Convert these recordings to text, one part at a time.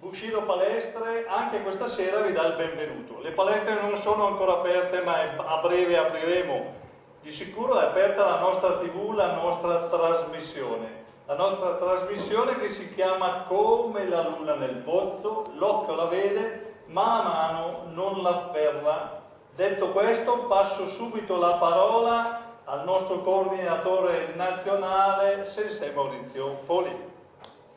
Bushido Palestre anche questa sera vi dà il benvenuto. Le palestre non sono ancora aperte, ma a breve apriremo. Di sicuro è aperta la nostra TV, la nostra trasmissione. La nostra trasmissione che si chiama Come la luna nel pozzo, l'occhio la vede, ma a mano non l'afferra. Detto questo, passo subito la parola al nostro coordinatore nazionale, Sensei Maurizio Poli.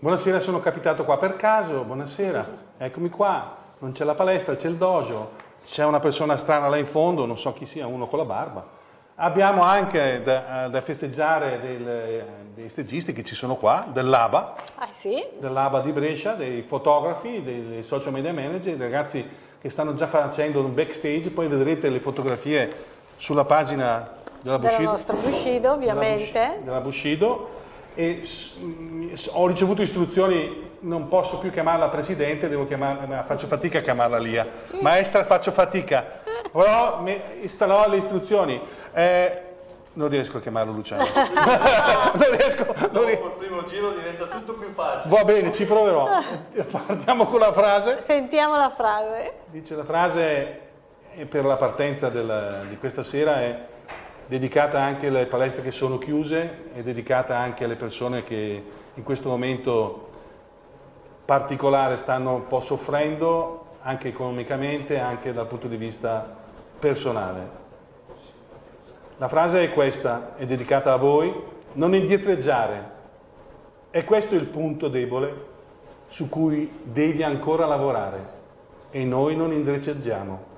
Buonasera, sono capitato qua per caso, buonasera, eccomi qua, non c'è la palestra, c'è il dojo, c'è una persona strana là in fondo, non so chi sia, uno con la barba. Abbiamo anche da, da festeggiare del, dei stagisti che ci sono qua, dell'ABA, ah, sì? dell'ABA di Brescia, dei fotografi, dei social media manager, dei ragazzi che stanno già facendo un backstage, poi vedrete le fotografie sulla pagina della Bushido. Della nostra Bushido, ovviamente. Della Bushido e ho ricevuto istruzioni, non posso più chiamarla presidente, devo chiamarla, faccio fatica a chiamarla Lia. Maestra faccio fatica, però mi installerò le istruzioni. Eh, non riesco a chiamarlo Luciano. non riesco. Non il primo giro diventa tutto più facile. Va bene, ci proverò. Partiamo con la frase. Sentiamo la frase. Dice la frase per la partenza del, di questa sera è dedicata anche alle palestre che sono chiuse e dedicata anche alle persone che in questo momento particolare stanno un po' soffrendo anche economicamente, anche dal punto di vista personale. La frase è questa, è dedicata a voi, non indietreggiare. È questo il punto debole su cui devi ancora lavorare e noi non indietreggiamo.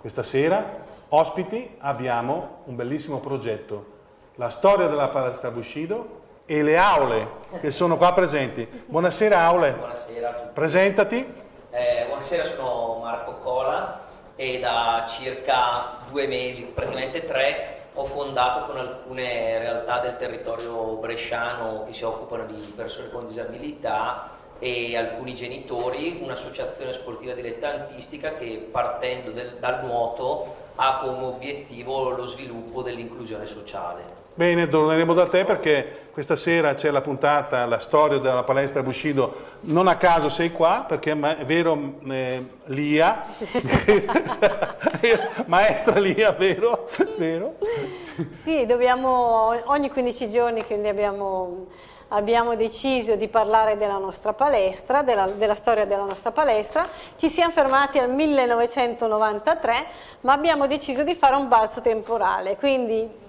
Questa sera Ospiti abbiamo un bellissimo progetto, la storia della palestra Bushido e le aule che sono qua presenti. Buonasera aule. Buonasera a tutti. Presentati. Eh, buonasera, sono Marco Cola e da circa due mesi, praticamente tre, ho fondato con alcune realtà del territorio bresciano che si occupano di persone con disabilità e alcuni genitori un'associazione sportiva dilettantistica che partendo del, dal nuoto ha come obiettivo lo sviluppo dell'inclusione sociale. Bene, torneremo da te perché questa sera c'è la puntata, la storia della palestra Bushido. Non a caso sei qua perché è vero eh, Lia, maestra Lia, vero? vero? Sì, dobbiamo ogni 15 giorni, quindi abbiamo abbiamo deciso di parlare della nostra palestra, della, della, storia della nostra palestra, ci siamo fermati al 1993, ma abbiamo deciso di fare un balzo temporale, quindi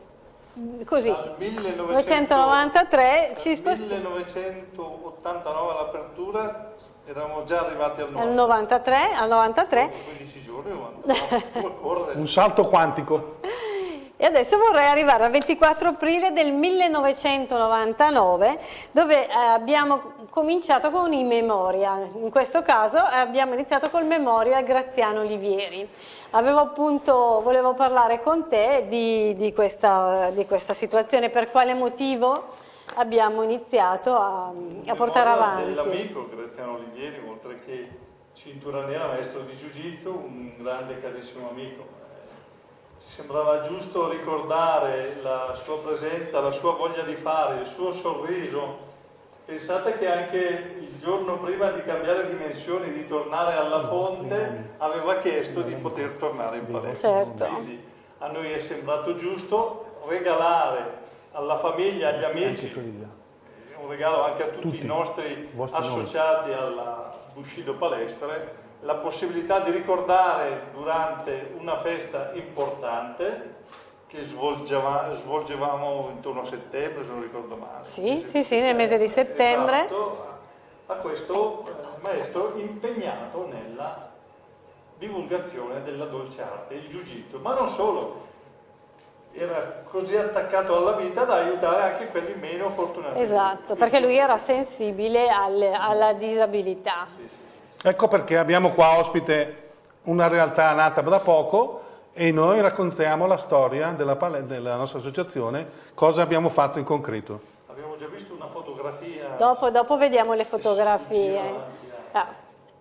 così, 1993 ci spostiamo. 1989 all'apertura eravamo già arrivati al 93. Al 93, al 93. 15 giorni, 99. un salto quantico. E adesso vorrei arrivare al 24 aprile del 1999 dove eh, abbiamo cominciato con i memorial, in questo caso eh, abbiamo iniziato col memorial Graziano Olivieri. Avevo appunto, volevo parlare con te di, di, questa, di questa, situazione, per quale motivo abbiamo iniziato a, a portare avanti. dell'amico Graziano Olivieri, oltre che cintura nera, maestro di Jiu-Jitsu, un grande carissimo amico ci sembrava giusto ricordare la sua presenza, la sua voglia di fare, il suo sorriso. Pensate che anche il giorno prima di cambiare dimensioni, di tornare alla fonte, aveva chiesto di poter tornare in palestra. Certo. Quindi a noi è sembrato giusto regalare alla famiglia, agli amici, un regalo anche a tutti, tutti i nostri associati alla Bushido Palestre, la possibilità di ricordare durante una festa importante che svolgeva, svolgevamo intorno a settembre, se non ricordo male. Sì, sì, sì, nel mese di settembre. Esatto, a questo maestro impegnato nella divulgazione della dolce arte, il jiu-jitsu, ma non solo, era così attaccato alla vita da aiutare anche quelli meno fortunati. Esatto, perché lui era sensibile alle, alla disabilità. Sì, sì. Ecco perché abbiamo qua ospite una realtà nata da poco e noi raccontiamo la storia della, della nostra associazione, cosa abbiamo fatto in concreto. Abbiamo già visto una fotografia. Dopo, dopo vediamo le fotografie. Ah,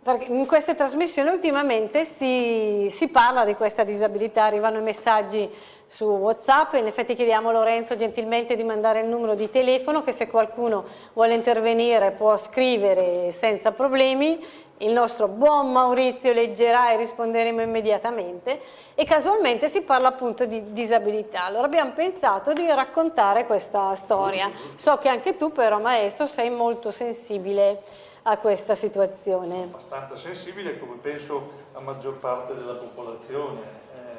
perché in queste trasmissioni ultimamente si, si, parla di questa disabilità, arrivano i messaggi su Whatsapp, in effetti chiediamo a Lorenzo gentilmente di mandare il numero di telefono che se qualcuno vuole intervenire può scrivere senza problemi, il nostro buon Maurizio leggerà e risponderemo immediatamente e casualmente si parla appunto di disabilità. Allora abbiamo pensato di raccontare questa storia. So che anche tu però maestro sei molto sensibile a questa situazione. Abbastanza sensibile come penso la maggior parte della popolazione. Eh,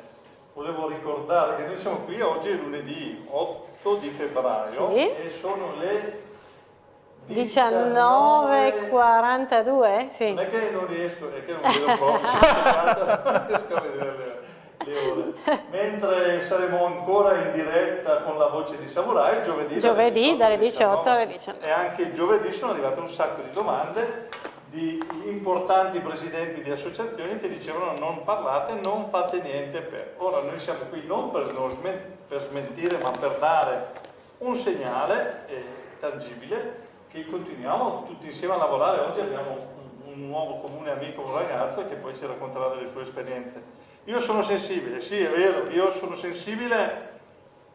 volevo ricordare che noi siamo qui oggi è lunedì 8 di febbraio sì. e sono le 19.42? Sì. Non è che non riesco, è che non vedo non riesco a vedere le ore. Mentre saremo ancora in diretta con la voce di Samurai, giovedì, giovedì dalle 18 alle 19. E anche giovedì sono arrivate un sacco di domande di importanti presidenti di associazioni che dicevano non parlate, non fate niente per. Ora noi siamo qui non per, per smentire ma per dare un segnale eh, tangibile che continuiamo tutti insieme a lavorare. Oggi abbiamo un, nuovo comune amico, un ragazzo che poi ci racconterà delle sue esperienze. Io sono sensibile, sì è vero, io sono sensibile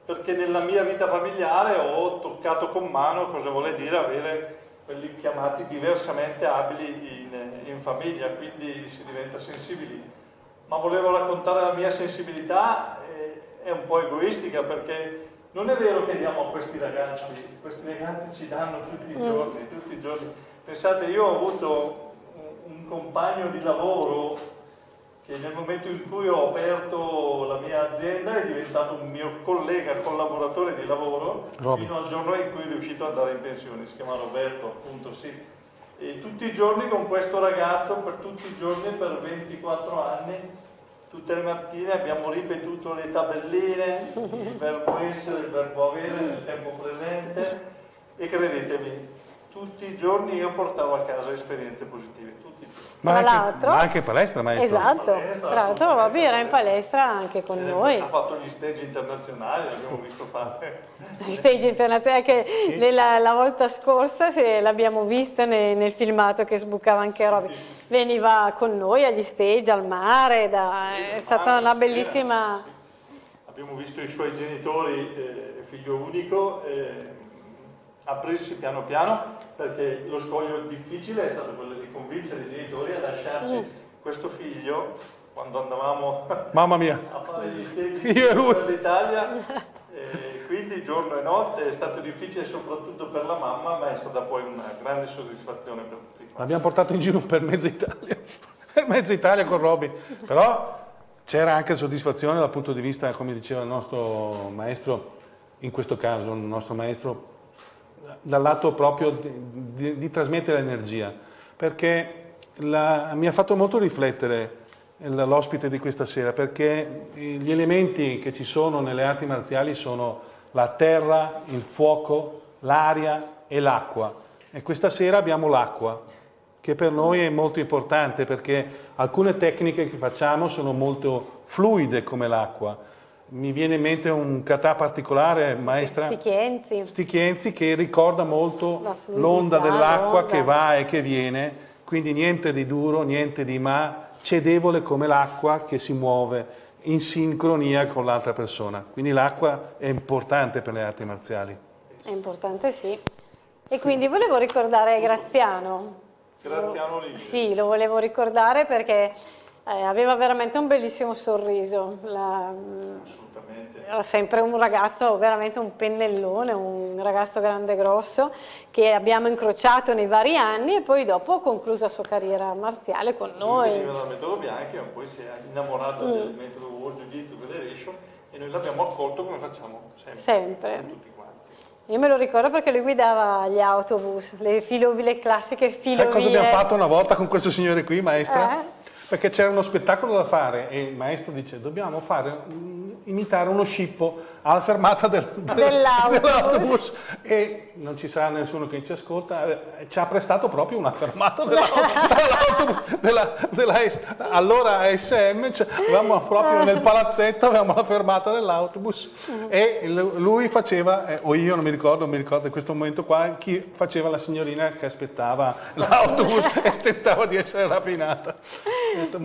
perché nella mia vita familiare ho toccato con mano cosa vuole dire avere quelli chiamati diversamente abili in, in famiglia, quindi si diventa sensibili. Ma volevo raccontare la mia sensibilità, eh, è un po' egoistica perché non è vero che diamo a questi ragazzi, questi ragazzi ci danno tutti i mm. giorni, tutti i giorni. Pensate, io ho avuto un, compagno di lavoro che nel momento in cui ho aperto la mia azienda è diventato un mio collega, collaboratore di lavoro, Robby. fino al giorno in cui è riuscito ad andare in pensione, si chiama Roberto, appunto sì. E tutti i giorni con questo ragazzo, per tutti i giorni, per 24 anni, tutte le mattine abbiamo ripetuto le tabelline, il verbo essere, il verbo avere nel tempo presente e credetemi, tutti i giorni io portavo a casa esperienze positive, tutti i giorni. Ma anche, ma anche palestra, maestro? Esatto, palestra, tra l'altro Robby era in palestra anche con eh, noi. Ha fatto gli stage internazionali, l'abbiamo visto fare. Gli stage internazionali che sì. nella, la volta scorsa l'abbiamo visto nel, nel, filmato che sbucava anche Robby. Veniva con noi agli stage, al mare, da, è stata una bellissima... Abbiamo visto i suoi genitori, eh, figlio unico, eh, aprirsi piano piano perché lo scoglio difficile è stato quello di convincere i genitori a lasciarci mm. questo figlio quando andavamo Mamma mia. a fare gli stegi per l'Italia quindi giorno e notte è stato difficile soprattutto per la mamma ma è stata poi una grande soddisfazione per tutti l'abbiamo portato in giro per mezza Italia per mezza Italia con Robby però c'era anche soddisfazione dal punto di vista come diceva il nostro maestro in questo caso il nostro maestro dal lato proprio di, di, di trasmettere energia, perché la, mi ha fatto molto riflettere l'ospite di questa sera, perché gli elementi che ci sono nelle arti marziali sono la terra, il fuoco, l'aria e l'acqua. E questa sera abbiamo l'acqua, che per noi è molto importante perché alcune tecniche che facciamo sono molto fluide come l'acqua, mi viene in mente un kata particolare, maestra Stichienzi, Stichienzi che ricorda molto l'onda dell'acqua che va e che viene, quindi niente di duro, niente di ma, cedevole come l'acqua che si muove in sincronia con l'altra persona. Quindi l'acqua è importante per le arti marziali. È importante, sì. E quindi volevo ricordare Graziano. Graziano Livio. Sì, lo volevo ricordare perché eh, aveva veramente un bellissimo sorriso. La, era sempre un ragazzo, veramente un pennellone, un ragazzo grande e grosso che abbiamo incrociato nei vari anni e poi dopo ha concluso la sua carriera marziale con noi. Lui veniva dal metodo Bianchi ma poi si è innamorato mm. del metodo World Jiu-Jitsu Federation e noi l'abbiamo accolto come facciamo sempre. Sempre. Io me lo ricordo perché lui guidava gli autobus, le, filo, le classiche filovie. Sai cosa abbiamo fatto una volta con questo signore qui, maestra? Eh? Perché c'era uno spettacolo da fare e il maestro dice dobbiamo fare imitare uno scippo alla fermata del, del, Dell'autobus. e non ci sarà nessuno che ci ascolta, eh, ci ha prestato proprio una fermata dell'autobus, della, della allora SM, cioè, avevamo proprio nel palazzetto avevamo la fermata dell'autobus e lui faceva, eh, o io non mi ricordo, non mi ricordo in questo momento qua, chi faceva la signorina che aspettava l'autobus e tentava di essere rapinata. Questo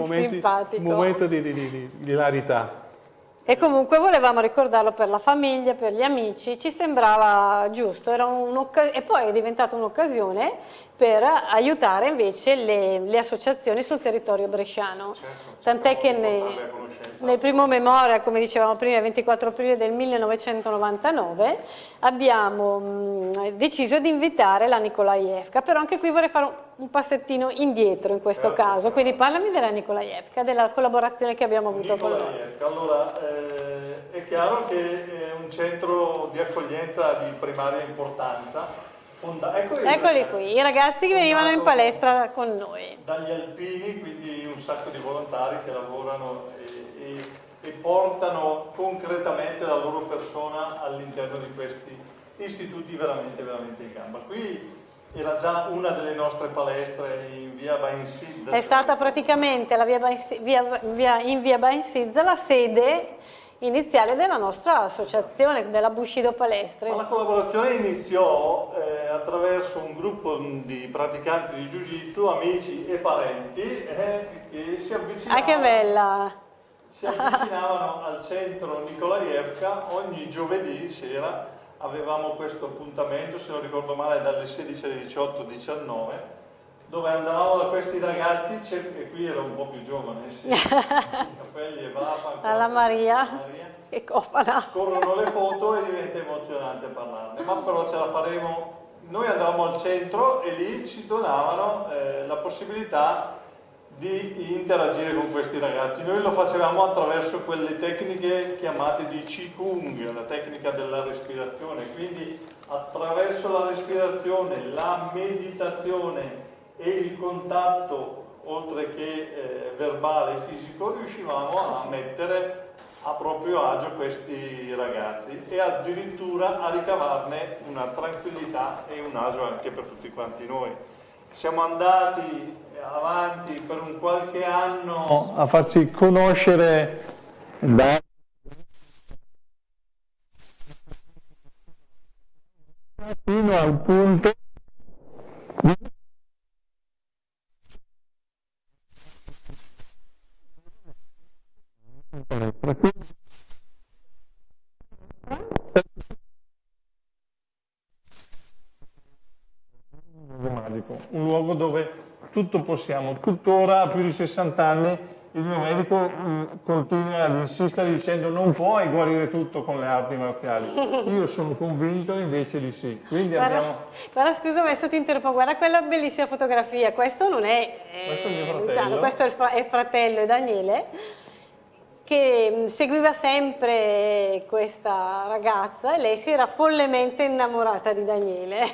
un momento di, di, di, di- di hilarità. E comunque volevamo ricordarlo per la famiglia, per gli amici, ci sembrava giusto, era e poi è diventata un'occasione per aiutare invece le, le associazioni sul territorio bresciano. Certo, Tant'è che cerchiamo di ne-. Nel primo memoria, come dicevamo prima, il 24 aprile del 1999, abbiamo mh, deciso di invitare la Nikolaevka, però anche qui vorrei fare un, un passettino indietro in questo Certo, caso, certo. quindi parlami della Nikolaevka, della collaborazione che abbiamo avuto con loro. Nikolaevka. Allora, eh, è chiaro che è un centro di accoglienza di primaria importanza. Fonda- ecco Eccoli ragazzi. qui, i ragazzi che venivano in palestra con noi. Dagli alpini, quindi un sacco di volontari che lavorano e, e- e portano concretamente la loro persona all'interno di questi istituti veramente, veramente in gamba. Qui era già una delle nostre palestre in via Bainsid. È stata praticamente la via via- via- in via Bainsidza la sede iniziale della nostra associazione, della Bushido Palestre. La collaborazione iniziò eh, attraverso un gruppo di praticanti di Jiu-Jitsu, amici e parenti, eh, che si avvicinavano, Ah, che bella! si avvicinavano al centro Nikolaevka ogni giovedì sera. Avevamo questo appuntamento, se non ricordo male, dalle 16 alle 18-19, dove andavamo da questi ragazzi, e qui ero un po' più giovane, sì, capelli e barba. Alla Maria. Maria Che cofana! scorrono le foto e diventa emozionante parlarne, ma però ce la faremo. Noi andavamo al centro e lì ci donavano eh, la possibilità di interagire con questi ragazzi. Noi lo facevamo attraverso quelle tecniche chiamate di Qigong, la tecnica della respirazione, quindi attraverso la respirazione, la meditazione e il contatto, oltre che eh, verbale e fisico, riuscivamo a mettere a proprio agio questi ragazzi e addirittura a ricavarne una tranquillità e un agio anche per tutti quanti noi. Siamo andati avanti per un qualche anno a farci conoscere da fino al punto magico, un luogo dove tutto possiamo. Tuttora, a più di 60 anni, il mio medico mh, continua ad insistere dicendo non puoi guarire tutto con le arti marziali. Io sono convinto invece di sì. Quindi Guarda, abbiamo... guarda, scusa, adesso ti interrompo, guarda quella bellissima fotografia. Questo non è eh, Questo è fratello. Luciano, questo è il, fra- è il fratello, è Daniele, che mh, seguiva sempre questa ragazza e lei si era follemente innamorata di Daniele.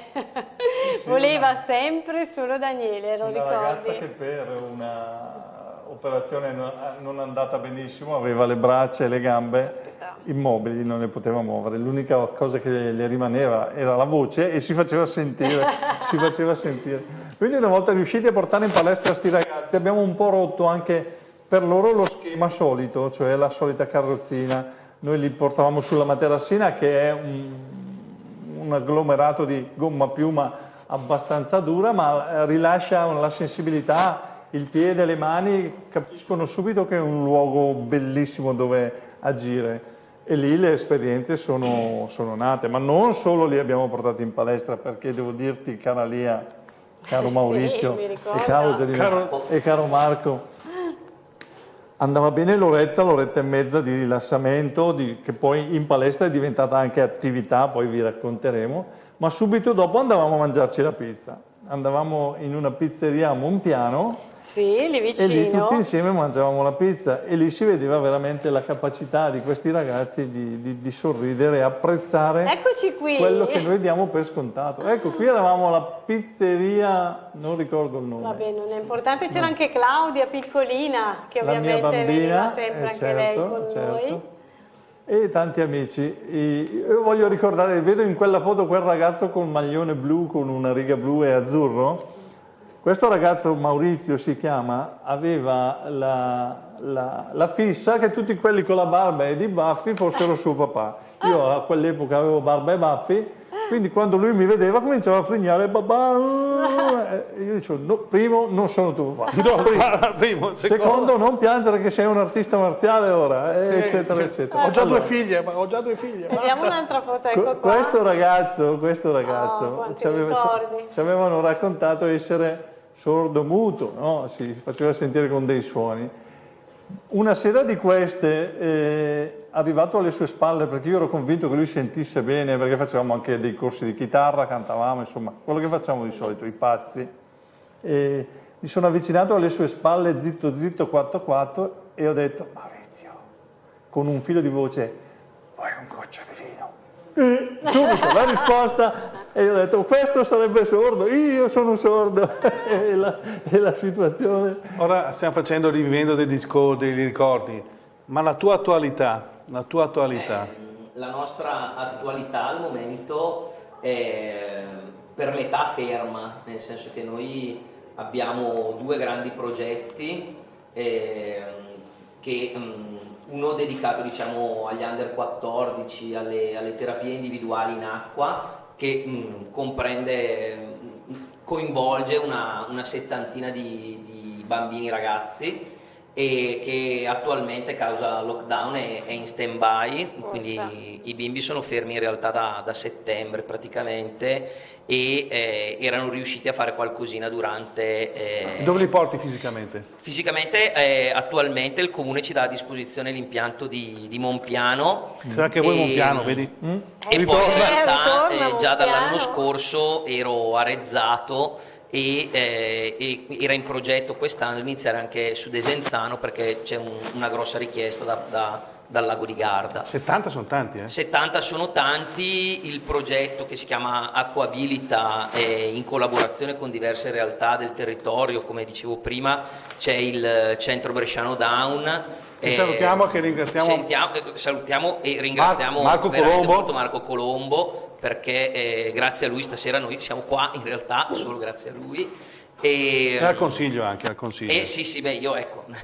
Voleva sempre solo Daniele, lo Una ricordi? ragazza che per una operazione non- non andata benissimo aveva le braccia e le gambe Aspetta. immobili, non le poteva muovere. L'unica cosa che le rimaneva era la voce e si faceva sentire, si faceva sentire. Quindi una volta riusciti a portare in palestra questi ragazzi abbiamo un po' rotto anche per loro lo schema solito, cioè la solita carrozzina. Noi li portavamo sulla materassina che è un, un agglomerato di gomma piuma abbastanza dura, ma eh, rilascia la sensibilità, il piede, le mani, capiscono subito che è un luogo bellissimo dove agire. E lì le esperienze sono, sono nate, ma non solo li abbiamo portati in palestra, perché devo dirti, cara Lia, caro Sì, Maurizio mi e caro, Gerino- Caro- e caro Marco, andava bene l'oretta, l'oretta e mezza di rilassamento, di- che poi in palestra è diventata anche attività, poi vi racconteremo, ma subito dopo andavamo a mangiarci la pizza. Andavamo in una pizzeria a Monpiano Sì, lì e lì vicino. tutti insieme mangiavamo la pizza e lì si vedeva veramente la capacità di questi ragazzi di, di- di sorridere e apprezzare Eccoci qui. quello che noi diamo per scontato. Ecco, qui eravamo alla pizzeria, non ricordo il nome. Vabbè, non è importante, c'era anche Claudia piccolina che ovviamente veniva bambina, sempre eh, anche lei certo, con certo. noi. e tanti amici. Io voglio ricordare, vedo in quella foto quel ragazzo con maglione blu, con una riga blu e azzurro. Questo ragazzo, Maurizio si chiama, aveva la, la, la fissa che tutti quelli con la barba e i baffi fossero suo papà. Io a quell'epoca avevo barba e baffi quindi quando lui mi vedeva cominciava a frignare, babà, e io dicevo, no, primo, non sono tuo papà. No, primo, primo, secondo, secondo, non piangere che sei un artista marziale ora, eh, sì, eccetera, eccetera. Ho già allora, due figlie, ma ho già due figlie. Vediamo un'altra foto, ecco qua. Questo ragazzo, questo ragazzo, oh, ci, aveva, ci, avevano raccontato essere sordo muto, no? si faceva sentire con dei suoni. Una sera di queste, eh, arrivato alle sue spalle, perché io ero convinto che lui sentisse bene, perché facevamo anche dei corsi di chitarra, cantavamo, insomma, quello che facciamo di solito, i pazzi. E mi sono avvicinato alle sue spalle, dritto, dritto, quattro, quattro, e ho detto, Maurizio, con un filo di voce, vuoi un goccio di subito la risposta e io ho detto questo sarebbe sordo, io sono sordo e, la, e la situazione. Ora stiamo facendo rivivendo dei discorsi, dei ricordi, ma la tua attualità, la tua attualità? Eh, la nostra attualità al momento è per metà ferma, nel senso che noi abbiamo due grandi progetti eh, che mh, uno dedicato diciamo, agli under 14, alle, alle terapie individuali in acqua, che mh, comprende, coinvolge una, una settantina di, di bambini ragazzi e che attualmente causa lockdown è, è in stand by, quindi i bimbi sono fermi in realtà da, da settembre praticamente e eh, erano riusciti a fare qualcosina durante... Eh, Dove li porti fisicamente? Fisicamente eh, attualmente il comune ci dà a disposizione l'impianto di, di Monpiano. C'è anche voi Monpiano, vedi? Mm? E poi in realtà eh, già dall'anno scorso ero arezzato e, eh, e, era in progetto quest'anno iniziare anche su Desenzano perché c'è un, una grossa richiesta da, da, dal lago di Garda. 70 sono tanti, eh? 70 sono tanti, il progetto che si chiama Acquabilita è in collaborazione con diverse realtà del territorio, come dicevo prima c'è il centro Bresciano Down. Che salutiamo, che ringraziamo. Sentiamo, salutiamo e ringraziamo Marco Colombo. Marco Colombo perché eh, grazie a lui stasera noi siamo qua, in realtà solo grazie a lui. E, e al consiglio anche, al consiglio. Eh, sì, sì, beh, io ecco.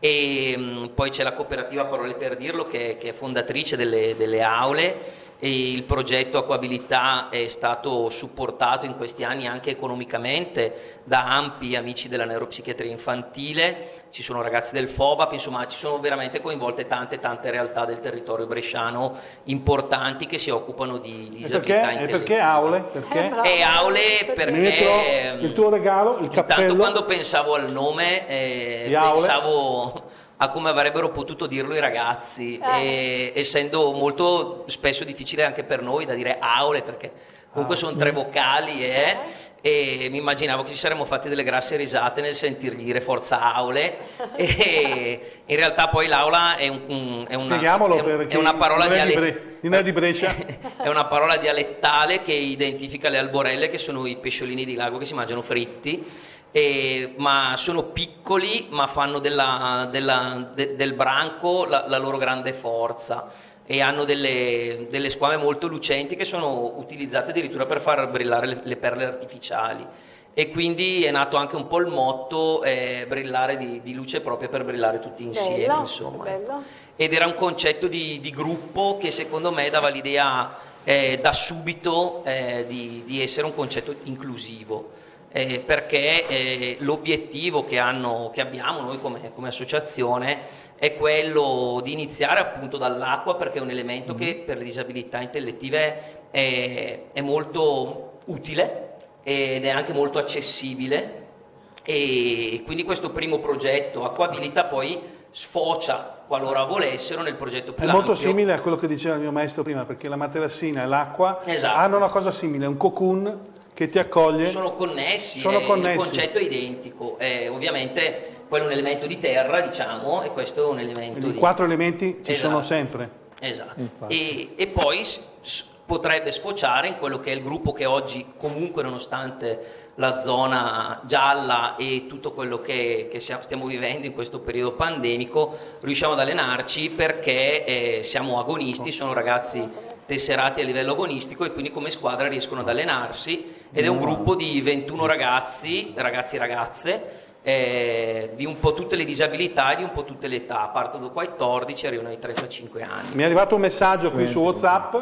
e mh, poi c'è la cooperativa Parole per dirlo che, che è fondatrice delle, delle aule e il progetto Acquabilità è stato supportato in questi anni anche economicamente da ampi amici della neuropsichiatria infantile, ci sono ragazzi del FOBAP, insomma ci sono veramente coinvolte tante tante realtà del territorio bresciano importanti che si occupano di disabilità e perché, e perché aule? Perché? Eh, e aule perché... il tuo regalo, il cappello? Intanto quando pensavo al nome eh, pensavo a come avrebbero potuto dirlo i ragazzi, eh. e, essendo molto spesso difficile anche per noi da dire aule, perché comunque ah, sono tre vocali eh, e mi immaginavo che ci saremmo fatti delle grasse risate nel sentir dire forza aule. E in realtà poi l'aula è, un, è, una, è, è una, parola dialettale è una parola dialettale che identifica le alborelle che sono i pesciolini di lago che si mangiano fritti eh, ma sono piccoli ma fanno della, della, de, del branco la, la, loro grande forza e hanno delle, delle, squame molto lucenti che sono utilizzate addirittura per far brillare le, le perle artificiali e quindi è nato anche un po' il motto eh, brillare di, di, luce proprio per brillare tutti insieme bello, insomma. Bello. ed era un concetto di, di, gruppo che secondo me dava l'idea eh, da subito eh, di, di essere un concetto inclusivo eh, perché eh, l'obiettivo che, hanno, che, abbiamo noi come, come, associazione è quello di iniziare appunto dall'acqua perché è un elemento che mm-hmm. per le disabilità intellettive è, è molto utile ed è anche molto accessibile e quindi questo primo progetto Acquabilita poi sfocia qualora volessero nel progetto più È molto simile a quello che diceva il mio maestro prima perché la materassina e l'acqua esatto. hanno una cosa simile, un cocoon che ti accoglie. Sono connessi, sono connessi. il concetto è identico, eh, ovviamente quello è un elemento di terra, diciamo, e questo è un elemento I di... quattro elementi ci esatto. sono sempre. Esatto. E, e, poi potrebbe sfociare in quello che è il gruppo che oggi comunque nonostante la zona gialla e tutto quello che, che stiamo vivendo in questo periodo pandemico riusciamo ad allenarci perché eh, siamo agonisti, sono ragazzi tesserati a livello agonistico e quindi come squadra riescono ad allenarsi ed è un gruppo di 21 ragazzi, ragazzi e ragazze eh, di un po' tutte le disabilità e di un po' tutte le età, partono da 14 e arrivano ai 35 anni. Mi è arrivato un messaggio qui su Whatsapp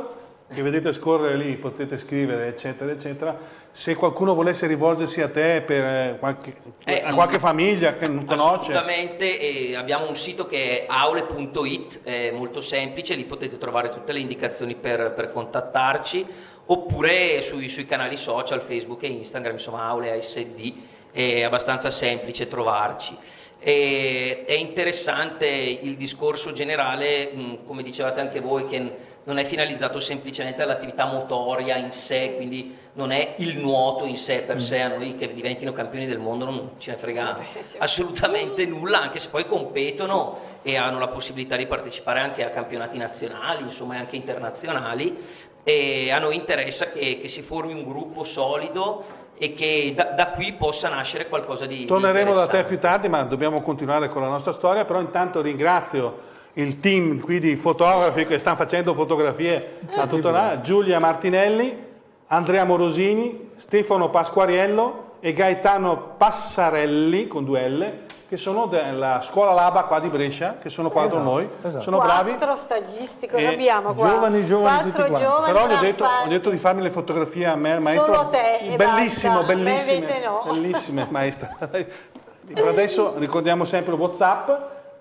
che vedete scorrere lì, potete scrivere eccetera eccetera, se qualcuno volesse rivolgersi a te per eh, qualche, eh, a qualche famiglia che non conosce. Assolutamente, eh, abbiamo un sito che è aule.it, è molto semplice, lì potete trovare tutte le indicazioni per, per contattarci, oppure sui, sui, canali social, Facebook e Instagram, insomma Aule ASD, è abbastanza semplice trovarci. E, è interessante il discorso generale, come dicevate anche voi, che non è finalizzato semplicemente all'attività motoria in sé, quindi non è il nuoto in sé per sé, a noi che diventino campioni del mondo non ce ne frega assolutamente nulla, anche se poi competono e hanno la possibilità di partecipare anche a campionati nazionali, insomma anche internazionali, e a noi interessa che, che si formi un gruppo solido e che da, da, qui possa nascere qualcosa di Torneremo di da te più tardi, ma dobbiamo continuare con la nostra storia, però intanto ringrazio il team qui di fotografi che stanno facendo fotografie a tutto là, Giulia Martinelli, Andrea Morosini, Stefano Pasquariello e Gaetano Passarelli con due L che sono della scuola Laba qua di Brescia, che sono qua esatto, con noi, esatto. sono bravi. Quattro stagisti, cosa abbiamo qua? Giovani, giovani, Quattro giovani Però gli ho detto, ho detto, di farmi le fotografie a me, maestro. Solo te Bellissimo, basta. bellissime, no. bellissime, maestra. Per adesso ricordiamo sempre Whatsapp,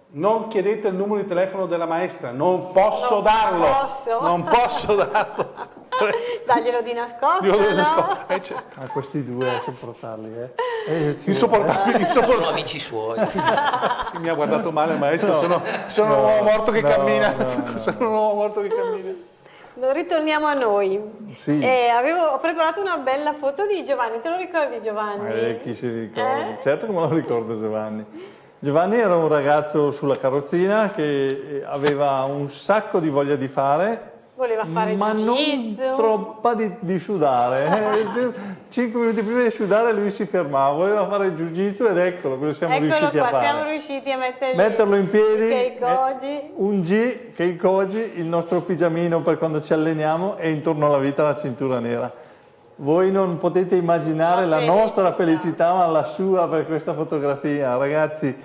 non chiedete il numero di telefono della maestra, non posso non darlo. Posso. Non posso darlo. Daglielo di nascosto. Glielo no? di nascosto. Eh, cioè. A questi due a sopportarli, eh. eh insopportabili, insopportabili. Sono amici suoi. sì, mi ha guardato male il maestro, no, sono, sono no, un uomo morto che no, cammina. No, sono un uomo morto che cammina. Ritorniamo a noi. Sì. Eh, avevo, ho preparato una bella foto di Giovanni, te lo ricordi Giovanni? Eh, chi si ricorda? Eh? Certo che me lo ricordo Giovanni. Giovanni era un ragazzo sulla carrozzina che aveva un sacco di voglia di fare, Voleva fare ma non troppa di, di sudare. Eh, cinque minuti prima di sudare lui si fermava, voleva fare il jiu-jitsu ed eccolo, quello siamo Eccolo riusciti qua, a fare. siamo riusciti a mettergli Metterlo in piedi, Keikoji. eh, un G, Keikoji, il nostro pigiamino per quando ci alleniamo e intorno alla vita la cintura nera. Voi non potete immaginare La la, nostra felicità. felicità, ma la sua per questa fotografia. Ragazzi,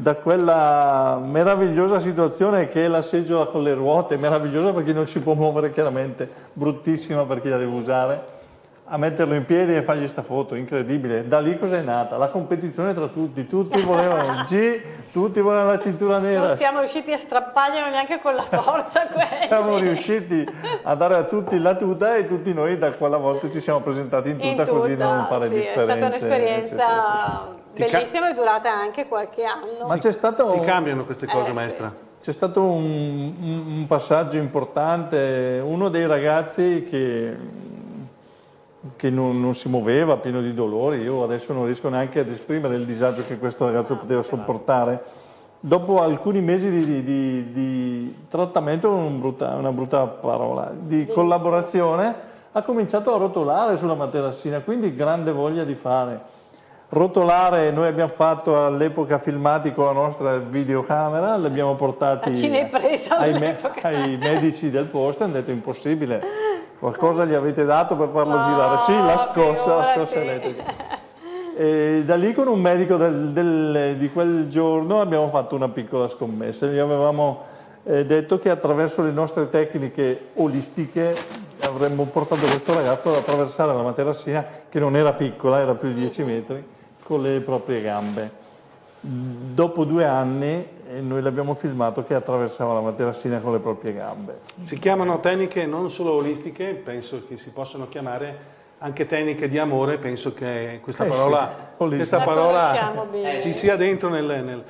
da quella meravigliosa situazione che è la seggiola con le ruote, meravigliosa perché non si può muovere chiaramente, bruttissima per chi la deve usare, a metterlo in piedi e fargli sta foto, incredibile. Da lì cos'è nata? La competizione tra tutti, tutti volevano il G, tutti volevano la cintura nera. Non siamo riusciti a strapparglielo neanche con la forza quelli. Siamo riusciti a dare a tutti la tuta e tutti noi da quella volta ci siamo presentati in tuta, In così da non fare sì, differenze. È stata un'esperienza. Bellissima e durata anche qualche anno. Ma c'è stato... Ti cambiano queste cose, Eh, maestra? C'è stato un, un- un passaggio importante, uno dei ragazzi che, che non, non si muoveva, pieno di dolori, io adesso non riesco neanche ad esprimere il disagio che questo ragazzo poteva sopportare. Dopo alcuni mesi di, di- di- di trattamento, una brutta, una brutta parola, di collaborazione, ha cominciato a rotolare sulla materassina, quindi grande voglia di fare. Rotolare, noi abbiamo fatto all'epoca filmati con la nostra videocamera, li abbiamo portati ai, me- ai medici del posto e hanno detto impossibile, qualcosa gli avete dato per farlo No, girare? Sì, la scossa, la scossa elettrica. E da lì con un medico del- del- di quel giorno abbiamo fatto una piccola scommessa, gli avevamo eh, detto che attraverso le nostre tecniche olistiche avremmo portato questo ragazzo ad attraversare la materassina che non era piccola, era più di 10 metri, con le proprie gambe. Dopo due anni eh, noi l'abbiamo filmato che attraversava la materassina con le proprie gambe. Si chiamano tecniche non solo olistiche, penso che si possano chiamare anche tecniche di amore, penso che questa Eh sì, parola, olistica. questa La parola ci sia dentro nel... nel-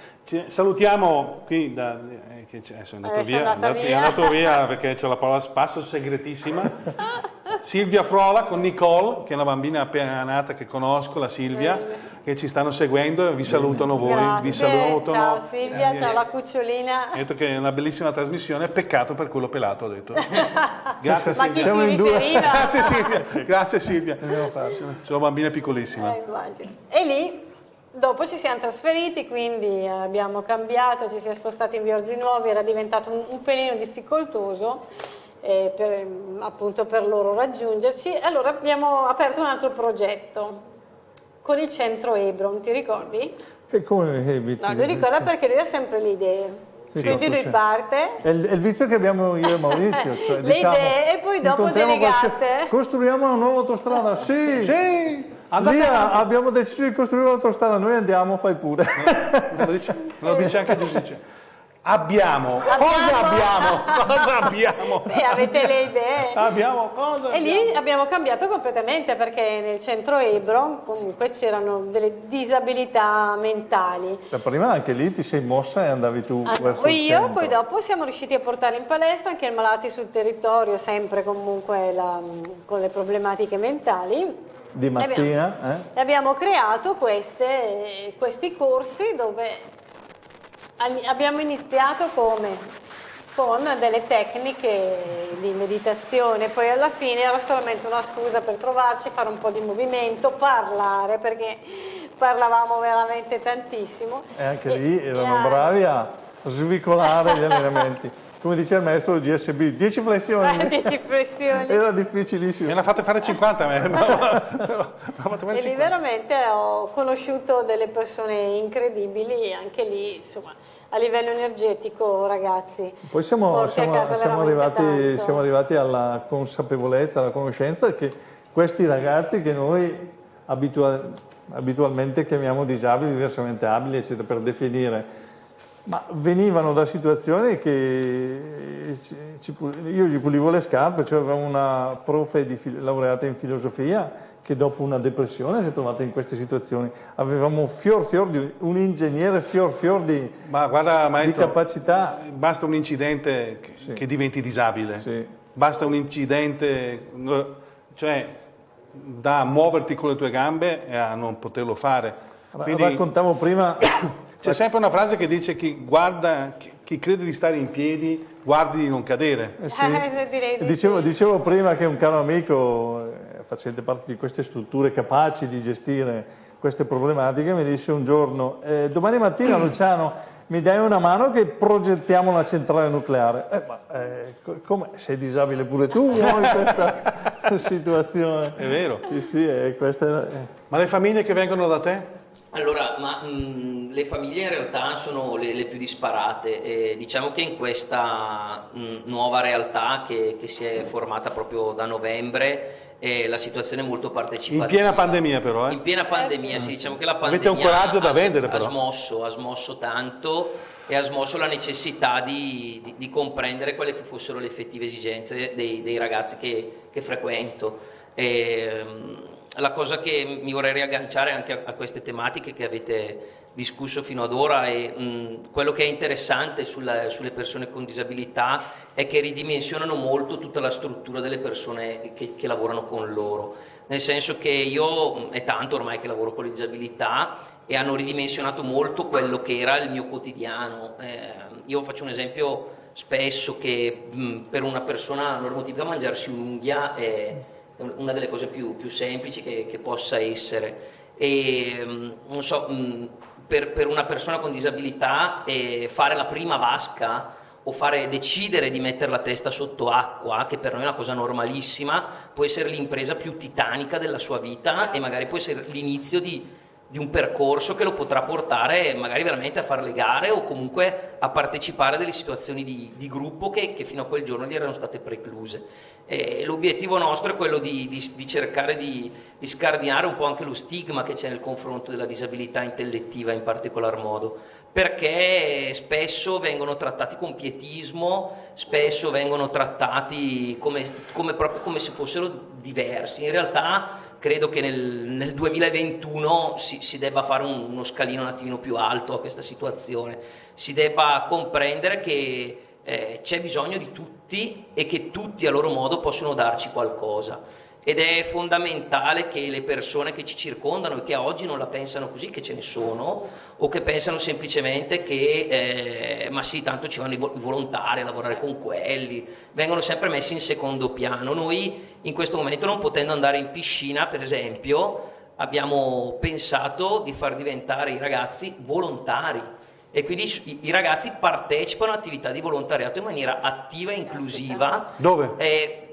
salutiamo qui, da, eh, che c'è- adesso è andato è via, è andato via perché c'è la parola spasso segretissima. Silvia Frola con Nicole, che è una bambina appena nata che conosco, la Silvia, che ci stanno seguendo, vi salutano voi, Grazie, vi salutano. ciao Silvia, Eh, ciao la cucciolina. Ha detto che è una bellissima trasmissione, peccato per quello pelato, ha detto. Grazie Ma chi Silvia. Siamo si in due. Grazie Silvia, grazie Silvia. Sono bambine piccolissime. Eh, immagino. E lì dopo ci siamo trasferiti, quindi eh, abbiamo cambiato, ci siamo spostati in Viorzi Nuovi, era diventato un, un pelino difficoltoso eh, per, appunto per loro raggiungerci. E allora abbiamo aperto un altro progetto con il centro Ebron, ti ricordi? E come eviti? No, lui ricorda perché lui ha sempre le idee. Sì, Quindi lui sì. parte, È il, è il vizio che abbiamo io e Maurizio. Cioè, Le diciamo, idee e poi dopo delegate. qualche- Costruiamo una nuova autostrada, sì! Sì, Lì abbiamo deciso di costruire un'autostrada, noi andiamo, fai pure. Lo dice, lo dice anche Giuseppe. Abbiamo. Cosa abbiamo? Cosa abbiamo? e avete le idee. Abbiamo cosa? E lì abbiamo cambiato completamente perché nel centro Ebron comunque c'erano delle disabilità mentali. Cioè, prima anche lì ti sei mossa e andavi tu Ah, verso poi il io, poi dopo siamo riusciti a portare in palestra anche i malati sul territorio, sempre comunque la- con le problematiche mentali. Di mattina, eh? E abbiamo creato queste- questi corsi dove abbiamo iniziato come? Con delle tecniche di meditazione, poi alla fine era solamente una scusa per trovarci, fare un po' di movimento, parlare, perché parlavamo veramente tantissimo. E anche lì erano bravi a svicolare gli allenamenti. Come dice il maestro GSB, 10 flessioni. Eh, 10 flessioni. Era Me difficilissimo. ne ha fatte fare 50 a me. Però- però- ho fatto fare E lì 50. veramente ho conosciuto delle persone incredibili, anche lì insomma a livello energetico ragazzi. Poi siamo, siamo- casa siamo arrivati, siamo arrivati alla consapevolezza, alla conoscenza che questi ragazzi che noi abitua- abitualmente chiamiamo disabili, diversamente abili, eccetera, per definire, ma venivano da situazioni che ci- ci io gli pulivo le scarpe, cioè avevamo una profe di laureata in filosofia che dopo una depressione si è trovata in queste situazioni. Avevamo fior fior di un ingegnere fior fior di, Ma guarda di maestro, capacità. basta un incidente che, Sì. che diventi disabile. Sì. Basta un incidente, cioè da muoverti con le tue gambe e a non poterlo fare. Quindi Raccontavo prima, c'è sempre una frase che dice chi guarda, chi, chi crede di stare in piedi, guardi di non cadere. eh sì, se direi di dicevo, sì. dicevo prima che un caro amico, eh, facente parte di queste strutture capaci di gestire queste problematiche, mi disse un giorno, eh, domani mattina Luciano mi dai una mano che progettiamo una centrale nucleare. Eh, ma eh, co- come? Sei disabile pure tu no, in questa situazione? È vero. Sì, sì, eh, questa è- eh. Ma le famiglie che vengono da te? Allora, ma mh, le famiglie in realtà sono le, le più disparate. e diciamo che in questa mh, nuova realtà che, che si è formata proprio da novembre, eh, la situazione è molto partecipativa. In piena pandemia però, eh? In piena pandemia, Eh sì. sì, diciamo che la pandemia Avete un coraggio da ha, vendere, ha però. smosso, ha smosso tanto e ha smosso la necessità di, di- di comprendere quelle che fossero le effettive esigenze dei, dei ragazzi che, che frequento. E, mm, la cosa che mi vorrei riagganciare anche a, a queste tematiche che avete discusso fino ad ora e mm, quello che è interessante sulla- sulle persone con disabilità è che ridimensionano molto tutta la struttura delle persone che, che lavorano con loro, nel senso che io mm, è tanto ormai che lavoro con le disabilità e hanno ridimensionato molto quello che era il mio quotidiano. Eh, io faccio un esempio spesso che mh, per una persona normotipica mangiarsi un'unghia è una delle cose più, più semplici che, che possa essere. E mh, non so, mh, per, per una persona con disabilità eh, fare la prima vasca o fare, decidere di mettere la testa sotto acqua, che per noi è una cosa normalissima, può essere l'impresa più titanica della sua vita e magari può essere l'inizio di, di un percorso che lo potrà portare magari veramente a fare le gare o comunque a partecipare a delle situazioni di, di gruppo che, che fino a quel giorno gli erano state precluse. E l'obiettivo nostro è quello di, di- di cercare di, di scardinare un po' anche lo stigma che c'è nel confronto della disabilità intellettiva in particolar modo, perché spesso vengono trattati con pietismo, spesso vengono trattati come, come proprio come se fossero diversi. In realtà credo che nel, nel 2021 si, si debba fare un- uno scalino un attimino più alto a questa situazione, si debba comprendere che eh, c'è bisogno di tutti e che tutti a loro modo possono darci qualcosa. Ed è fondamentale che le persone che ci circondano e che oggi non la pensano così, che ce ne sono, o che pensano semplicemente che eh, ma sì, tanto ci vanno i volontari a lavorare con quelli, vengono sempre messi in secondo piano. Noi in questo momento non potendo andare in piscina, per esempio, abbiamo pensato di far diventare i ragazzi volontari e quindi i, ragazzi partecipano a attività di volontariato in maniera attiva e inclusiva. Dove? Eh,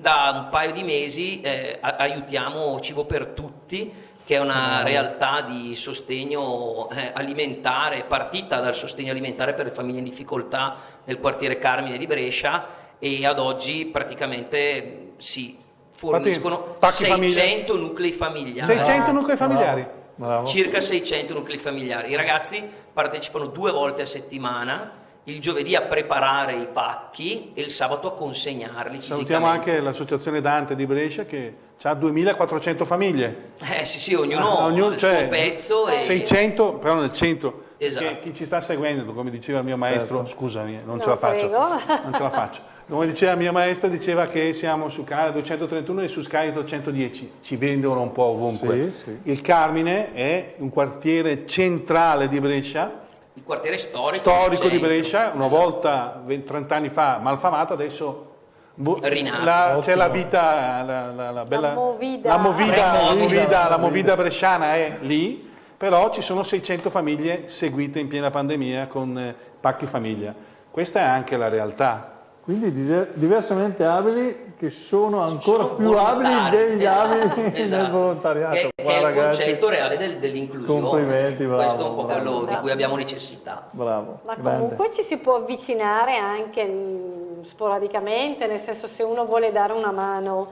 da un paio di mesi eh, aiutiamo Cibo per Tutti, che è una realtà di sostegno eh, alimentare, partita dal sostegno alimentare per le famiglie in difficoltà nel quartiere Carmine di Brescia e ad oggi praticamente si forniscono Infatti, 600 famiglia. nuclei familiari. 600 nuclei familiari? Bravo. Circa 600 nuclei familiari. I ragazzi partecipano due volte a settimana il giovedì a preparare i pacchi e il sabato a consegnarli Salutiamo anche l'associazione Dante di Brescia che ha 2400 famiglie. Eh sì sì, ognuno ah, ognuno, il cioè, suo pezzo. 600 e... però nel centro. Esatto. chi ci sta seguendo, come diceva il mio maestro, certo. scusami, non no, ce la faccio. Non ce la faccio. Come diceva il mio maestro, diceva che siamo su canale 231 e su Sky 210, ci vendono un po' ovunque. Sì, sì. Il Carmine è un quartiere centrale di Brescia, il quartiere storico, storico di Brescia, una esatto. volta 30 anni fa malfamato, adesso c'è la vita, la, la, la, bella, la movida, la movida, movida, la movida bresciana è lì, però ci sono 600 famiglie seguite in piena pandemia con eh, pacchi famiglia. Questa è anche la realtà. Quindi diversamente abili che sono ancora sono più abili degli esatto, abili esatto. del volontariato. Che, che è il ragazzi, concetto reale del, dell'inclusione. Complimenti, bravo. Questo è un po' bravo, quello bravo. di cui abbiamo necessità. Bravo. Ma grande. comunque ci si può avvicinare anche mm, sporadicamente, nel senso se uno vuole dare una mano,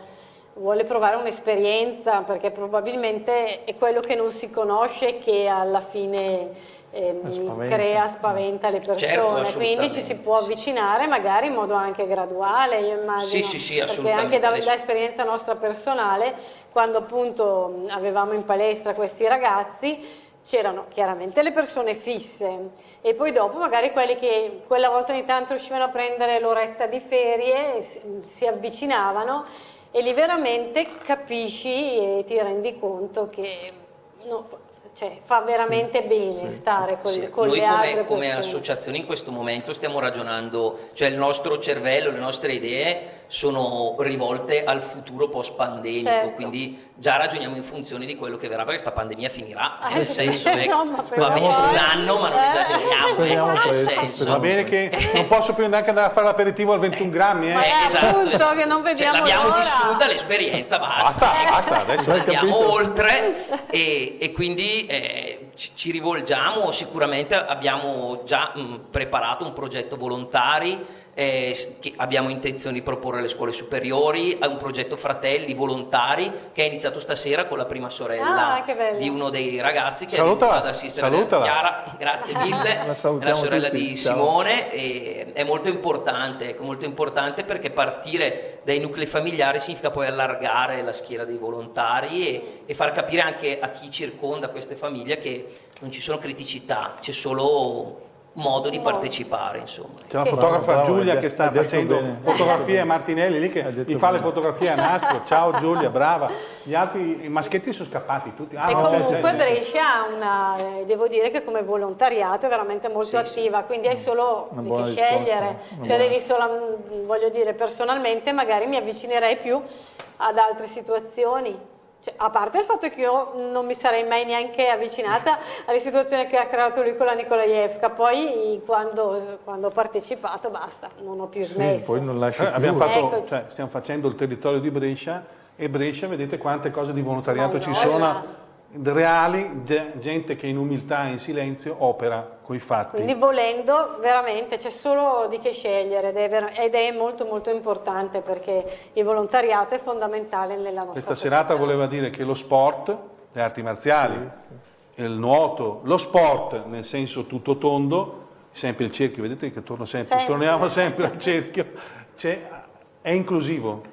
vuole provare un'esperienza, perché probabilmente è quello che non si conosce che alla fine eh, spaventa. crea, spaventa le persone, certo, quindi ci si può avvicinare magari in modo anche graduale, io immagino, sì, sì, sì, perché anche da, da, esperienza nostra personale, quando appunto avevamo in palestra questi ragazzi, c'erano chiaramente le persone fisse. E poi dopo magari quelli che quella volta ogni tanto riuscivano a prendere l'oretta di ferie, si avvicinavano e lì veramente capisci e ti rendi conto che no, cioè, fa veramente bene sì. stare con, sì. con Noi le come, altre come associazione in questo momento stiamo ragionando, cioè il nostro cervello, le nostre idee sono rivolte al futuro post pandemico, certo. quindi già ragioniamo in funzione di quello che verrà, perché questa pandemia finirà, ah, nel senso che va bene un anno, ma non eh. esageriamo, ecco, nel senso. Va bene che non posso più neanche andare a fare l'aperitivo al 21 grammi, eh? Ma eh, esatto, appunto esatto. che non cioè, vediamo cioè, L'abbiamo l'ora. vissuta l'esperienza, basta. Basta, basta, adesso andiamo oltre e, e quindi eh, ci, ci, rivolgiamo, sicuramente abbiamo già mh, preparato un progetto volontari eh, abbiamo intenzione di proporre alle scuole superiori, a un progetto Fratelli Volontari che è iniziato stasera con la prima sorella ah, di uno dei ragazzi che salutala, è venuta ad assistere salutala. Chiara, grazie mille, è la sorella tutti, di Simone e è molto importante, molto importante perché partire dai nuclei familiari significa poi allargare la schiera dei volontari e, e far capire anche a chi circonda queste famiglie che non ci sono criticità, c'è solo modo di partecipare insomma. C'è la fotografa Giulia bravo, che sta facendo bene. fotografie a Martinelli lì che gli fa bene. le fotografie a nastro. Ciao Giulia brava. Gli altri i maschietti sono scappati tutti. Ah, e no, comunque c'è, c'è, Brescia ha una eh, devo dire che come volontariato è veramente molto sì, attiva sì. quindi hai solo di che scegliere. Cioè devi solo voglio dire personalmente magari mi avvicinerei più ad altre situazioni cioè, a parte il fatto che io non mi sarei mai neanche avvicinata alle situazioni che ha creato lui con la Nikolaevka, poi quando, quando ho partecipato basta, non ho più smesso. Sì, poi non lasci eh, più. Fatto, cioè, stiamo facendo il territorio di Brescia e Brescia, vedete quante cose di volontariato ci sono reali, gente che in umiltà e in silenzio opera coi fatti. Quindi volendo veramente c'è solo di che scegliere ed è, ed è, molto molto importante perché il volontariato è fondamentale nella nostra Questa società. serata voleva dire che lo sport, le arti marziali, il nuoto, lo sport nel senso tutto tondo, sempre il cerchio, vedete che torno sempre, sempre. torniamo sempre al cerchio, è inclusivo.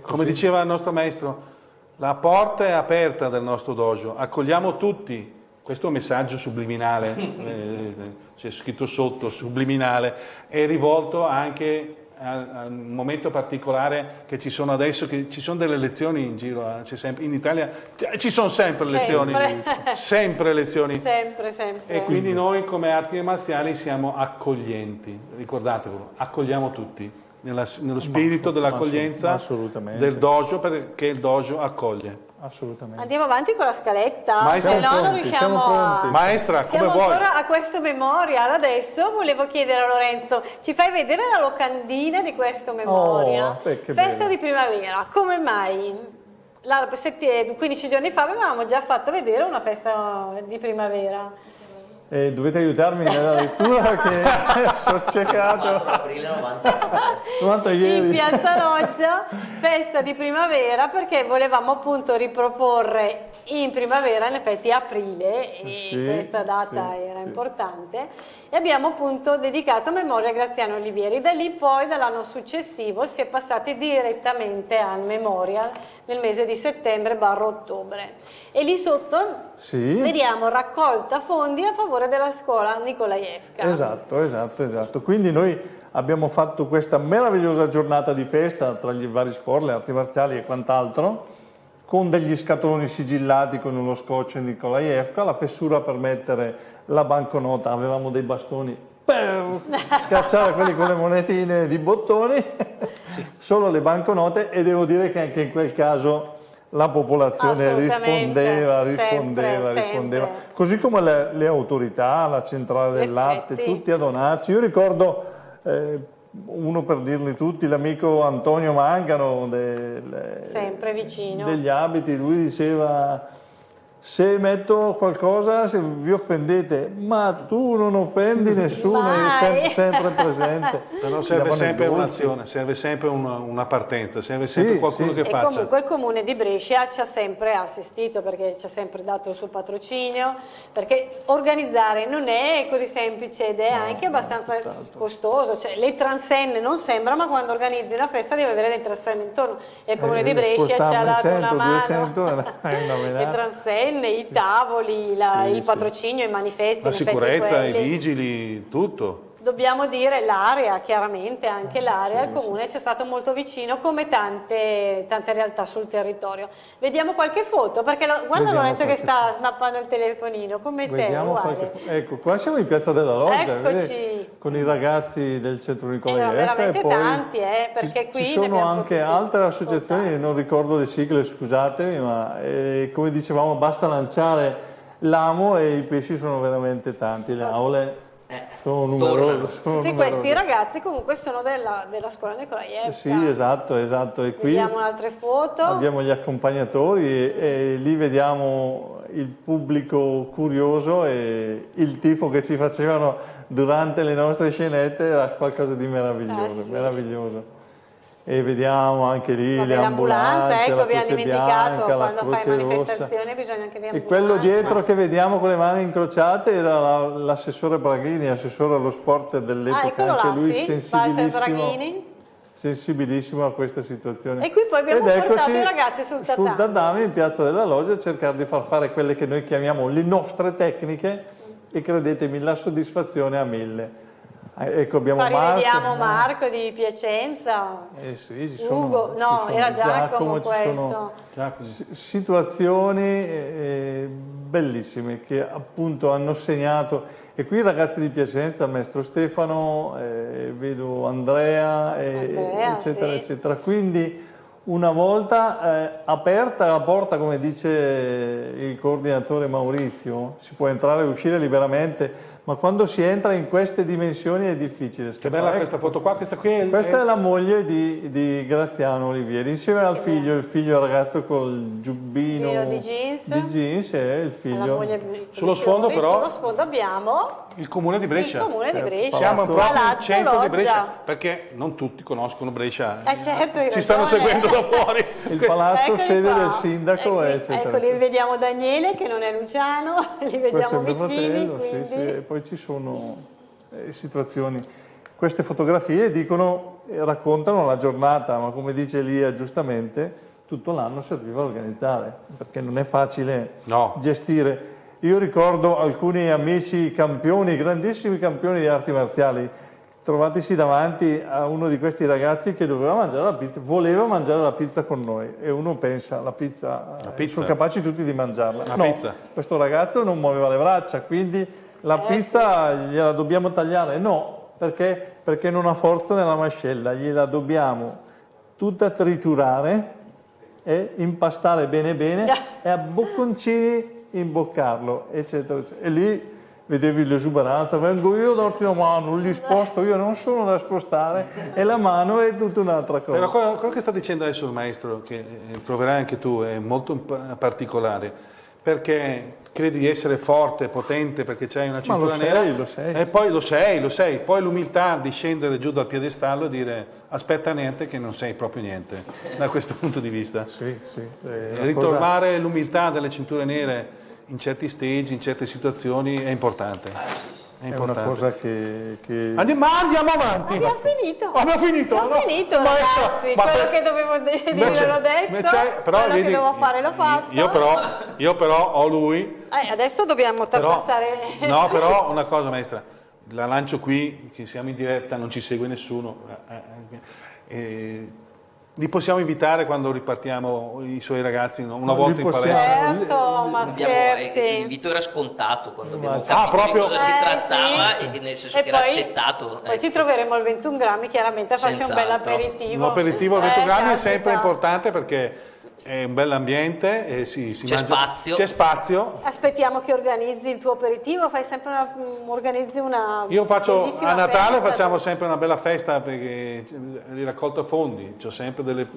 Come diceva il nostro maestro, la porta è aperta del nostro dojo, accogliamo tutti. Questo messaggio subliminale, eh, c'è scritto sotto, subliminale, è rivolto anche a, un momento particolare che ci sono adesso, che ci sono delle lezioni in giro, eh, sempre, in Italia ci sono sempre lezioni, sempre, sempre lezioni. Sempre, sempre. E quindi noi come arti marziali siamo accoglienti, ricordatevelo, accogliamo tutti. Nella, nello spirito dell'accoglienza del dojo perché il dojo accoglie assolutamente. Andiamo avanti con la scaletta, Maestra, se no pronti, non riusciamo a... Maestra, siamo come vuoi? ancora a questo memorial, adesso volevo chiedere a Lorenzo, ci fai vedere la locandina di questo memorial? Oh, Festa bello. di primavera, come mai? La, 15 giorni fa avevamo già fatto vedere una festa di primavera. Eh, dovete aiutarmi nella lettura che sono ciecato. 4 aprile 90. In Piazza Loggia, festa di primavera, perché volevamo appunto riproporre in primavera, in effetti aprile, e sì, questa data sì, era sì. importante, e abbiamo appunto dedicato a memoria a Graziano Olivieri. Da lì poi, dall'anno successivo, si è passati direttamente al Memorial nel mese di settembre barro ottobre. E lì sotto vediamo raccolta fondi a favore della scuola Nicolaevka. Esatto, esatto, esatto. Quindi noi abbiamo fatto questa meravigliosa giornata di festa tra gli vari sport, le arti marziali e quant'altro, con degli scatoloni sigillati con uno scotch Nicolaevka, la fessura per mettere la banconota, avevamo dei bastoni per scacciare quelli con le monetine di bottoni, sì. solo le banconote e devo dire che anche in quel caso la popolazione rispondeva, rispondeva, sempre, rispondeva, sempre. così come le, le, autorità, la centrale del latte, tutti a donarci. Io ricordo, eh, uno per dirli tutti, l'amico Antonio Mangano del, degli abiti, lui diceva se metto qualcosa se vi offendete, ma tu non offendi nessuno, sei sempre presente. Però serve sempre un'azione, serve sempre una, una, partenza, serve sempre sì, qualcuno sì. che e faccia. E comunque il comune di Brescia ci ha sempre assistito perché ci ha sempre dato il suo patrocinio, perché organizzare non è così semplice ed è no, anche abbastanza no, costoso, cioè le transenne non sembra, ma quando organizzi una festa devi avere le transenne intorno e il comune eh, di Brescia ci ha dato 100, una mano. 200, le transenne antenne, i tavoli, la, il patrocinio, i manifesti. La sicurezza, i vigili, tutto dobbiamo dire l'area, chiaramente anche l'area, il comune ci è stato molto vicino come tante, tante, realtà sul territorio. Vediamo qualche foto, perché lo, guarda Vediamo Lorenzo che sta snappando il telefonino, come Vediamo te, qualche, Ecco, qua siamo in Piazza della Loggia, vedi, con i ragazzi del centro Nicola Erano veramente tanti, eh, perché ci, qui ci sono anche altre associazioni, non ricordo le sigle, scusatemi, ma eh, come dicevamo basta lanciare l'amo e i pesci sono veramente tanti, le aule eh, sono numerosi. Tutti questi ragazzi comunque sono della, della scuola Nicolaevka. Sì, esatto, esatto. E qui vediamo altre foto. Abbiamo gli accompagnatori e, e, lì vediamo il pubblico curioso e il tifo che ci facevano durante le nostre scenette era qualcosa di meraviglioso, ah, sì. meraviglioso e vediamo anche lì Vabbè, le ambulanze, ecco, abbiamo dimenticato bianca, quando fai manifestazione bisogna anche di E quello dietro che vediamo con le mani incrociate era l'assessore Braghini, assessore allo sport dell'epoca, ah, anche lui sì, sensibilissimo, sensibilissimo a questa situazione. E qui poi abbiamo Ed portato i ragazzi sul tatami. Sul tatami in Piazza della Loggia a cercare di far fare quelle che noi chiamiamo le nostre tecniche e credetemi la soddisfazione a mille. Eh, ecco, abbiamo Poi Marco. Marco di Piacenza. Eh sì, sono, Ugo, no, era Giacomo, Giacomo questo. Giacomo. Situazioni eh, bellissime che appunto hanno segnato. E qui i ragazzi di Piacenza, maestro Stefano, eh, vedo Andrea, Andrea eccetera, sì. eccetera. Quindi una volta eh, aperta la porta, come dice il coordinatore Maurizio, si può entrare e uscire liberamente, ma quando si entra in queste dimensioni è difficile. Che bella ecco. questa foto qua, questa qui è... Questa è la moglie di, di Graziano Olivieri, insieme al figlio, il figlio ragazzo col giubbino di jeans, di jeans e il figlio... Sullo sfondo però... Sullo sfondo abbiamo... Il comune di Brescia. Il comune di certo. Brescia. Siamo proprio in centro Loggia. di Brescia, perché non tutti conoscono Brescia. Eh certo, Ci stanno seguendo da fuori. il palazzo Eccoli sede qua. del sindaco, ecco, eccetera. Ecco, lì vediamo Daniele che non è Luciano, li vediamo vicini. Fratello, sì, sì. Poi ci sono eh, situazioni. Queste fotografie dicono, eh, raccontano la giornata, ma come dice Elia giustamente, tutto l'anno serviva a organizzare, perché non è facile no. gestire io ricordo alcuni amici campioni, grandissimi campioni di arti marziali, trovatisi davanti a uno di questi ragazzi che doveva mangiare la pizza, voleva mangiare la pizza con noi e uno pensa la pizza, La eh, pizza. sono capaci tutti di mangiarla. La no, pizza. questo ragazzo non muoveva le braccia, quindi la Eh, pizza gliela dobbiamo tagliare? No, perché? Perché non ha forza nella mascella, gliela dobbiamo tutta triturare e impastare bene bene e a bocconcini imboccarlo, eccetera, eccetera. E lì vedevi l'esuberanza, vengo io a darti una mano, li sposto, io non sono da spostare e la mano è tutta un'altra cosa. Però quello, quello che sta dicendo adesso il maestro, che eh, troverai anche tu, è molto particolare, perché credi di essere forte, potente, perché c'hai una cintura sei, nera, lo sei. e poi lo sei, lo sei, poi l'umiltà di scendere giù dal piedestallo e dire aspetta niente che non sei proprio niente, da questo punto di vista. Sì, sì, E una Ritrovare l'umiltà delle cinture nere in certi stage, in certe situazioni è importante. È è una cosa che... che- Andiamo, ma andiamo avanti. Abbiamo finito. Abbiamo finito. Abbiamo no? finito, Maestra, ragazzi. ma quello per- che dovevo dire l'ho detto. però quello vedi, che dovevo fare l'ho fatto. Io però, io però ho lui. Eh, adesso dobbiamo passare. no, però una cosa maestra, la lancio qui, che siamo in diretta, non ci segue nessuno. eh, eh, eh, li possiamo invitare quando ripartiamo i suoi ragazzi no? una Non volta in palestra? Certo, ma Abbiamo- eh, scherzi. l'invito era scontato quando abbiamo Ah, capito proprio- di cosa si Eh, trattava sì. e nel senso E che era poi- accettato. Poi ecco. ci troveremo al 21 grammi, chiaramente a farci un bel aperitivo. Un aperitivo a 20 Eh, grammi è sempre importante perché è un bell'ambiente e si, si C'è mangia- spazio. C'è spazio. Aspettiamo che organizzi il tuo aperitivo, fai sempre una, mm, organizzi una Io faccio a Natale festa. facciamo sempre una bella festa perché di raccolta fondi, c'ho sempre delle,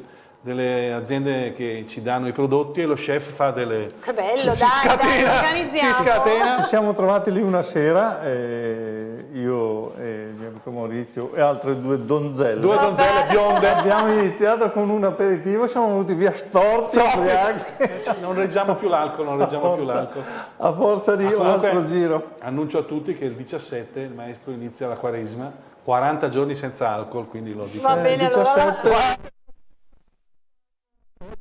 delle aziende che ci danno i prodotti e lo chef fa delle Che bello, si dai, scatena, dai, organizziamo. si scatena. Ci siamo trovati lì una sera, eh, io e il mio amico Maurizio e altre due donzelle. Due donzelle bionde. Abbiamo iniziato con un aperitivo, siamo venuti via storti, ubriachi, Cioè, non reggiamo più l'alcol, non reggiamo più l'alcol. a forza di un comunque, altro giro. Annuncio a tutti che il 17 il maestro inizia la quaresima, 40 giorni senza alcol, quindi lo dico. Va Eh, bene, allora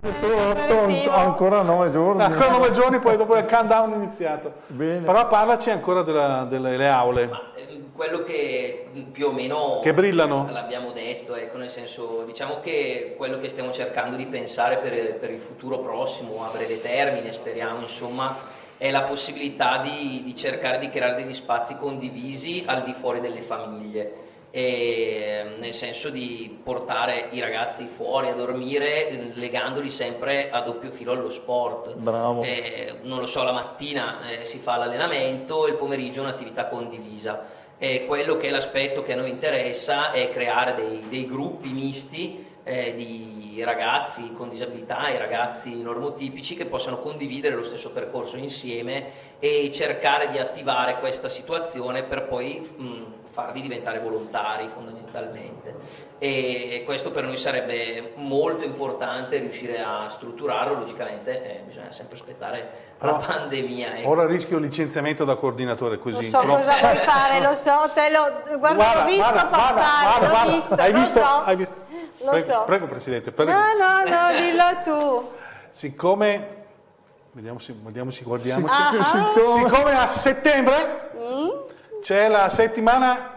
17. Aperitivo. Ancora nove giorni. Ancora 9 giorni, poi dopo il countdown iniziato. Bene. Però parlaci ancora della- delle le aule. Ma, eh, quello che più o meno Che brillano. l'abbiamo detto, ecco, nel senso, diciamo che quello che stiamo cercando di pensare per, per il futuro prossimo, a breve termine, speriamo, insomma, è la possibilità di, di cercare di creare degli spazi condivisi al di fuori delle famiglie. E, nel senso di portare i ragazzi fuori a dormire legandoli sempre a doppio filo allo sport. Bravo. Eh, non lo so, la mattina eh, si fa l'allenamento, il pomeriggio un'attività condivisa. E quello che è l'aspetto che a noi interessa è creare dei, dei gruppi misti eh, di ragazzi con disabilità e ragazzi normotipici che possano condividere lo stesso percorso insieme e cercare di attivare questa situazione per poi mh, farli diventare volontari fondamentalmente. E, e questo per noi sarebbe molto importante riuscire a strutturarlo, logicamente eh, bisogna sempre aspettare la pandemia. ecco. Ora rischio licenziamento da coordinatore Lo così. so però- cosa vuoi fare, lo so, te lo guarda, l'ho visto guarda, guarda, passare, guarda, l'ho guarda. visto, hai visto? so. Hai visto? Lo prego, so. prego Presidente, prego. No, no, no, dillo tu. Siccome, vediamo se, vediamo se guardiamo, Ah, Siccome- siccome a settembre Mm? C'è la settimana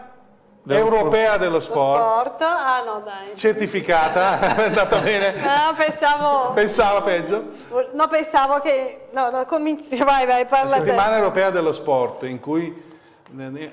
europea dello Lo sport, sport? Ah no, dai. certificata, è andata bene, Ah, pensavo, pensava peggio. no, pensavo che, no, no, cominci, vai, vai, La parla te. settimana europea dello sport, in cui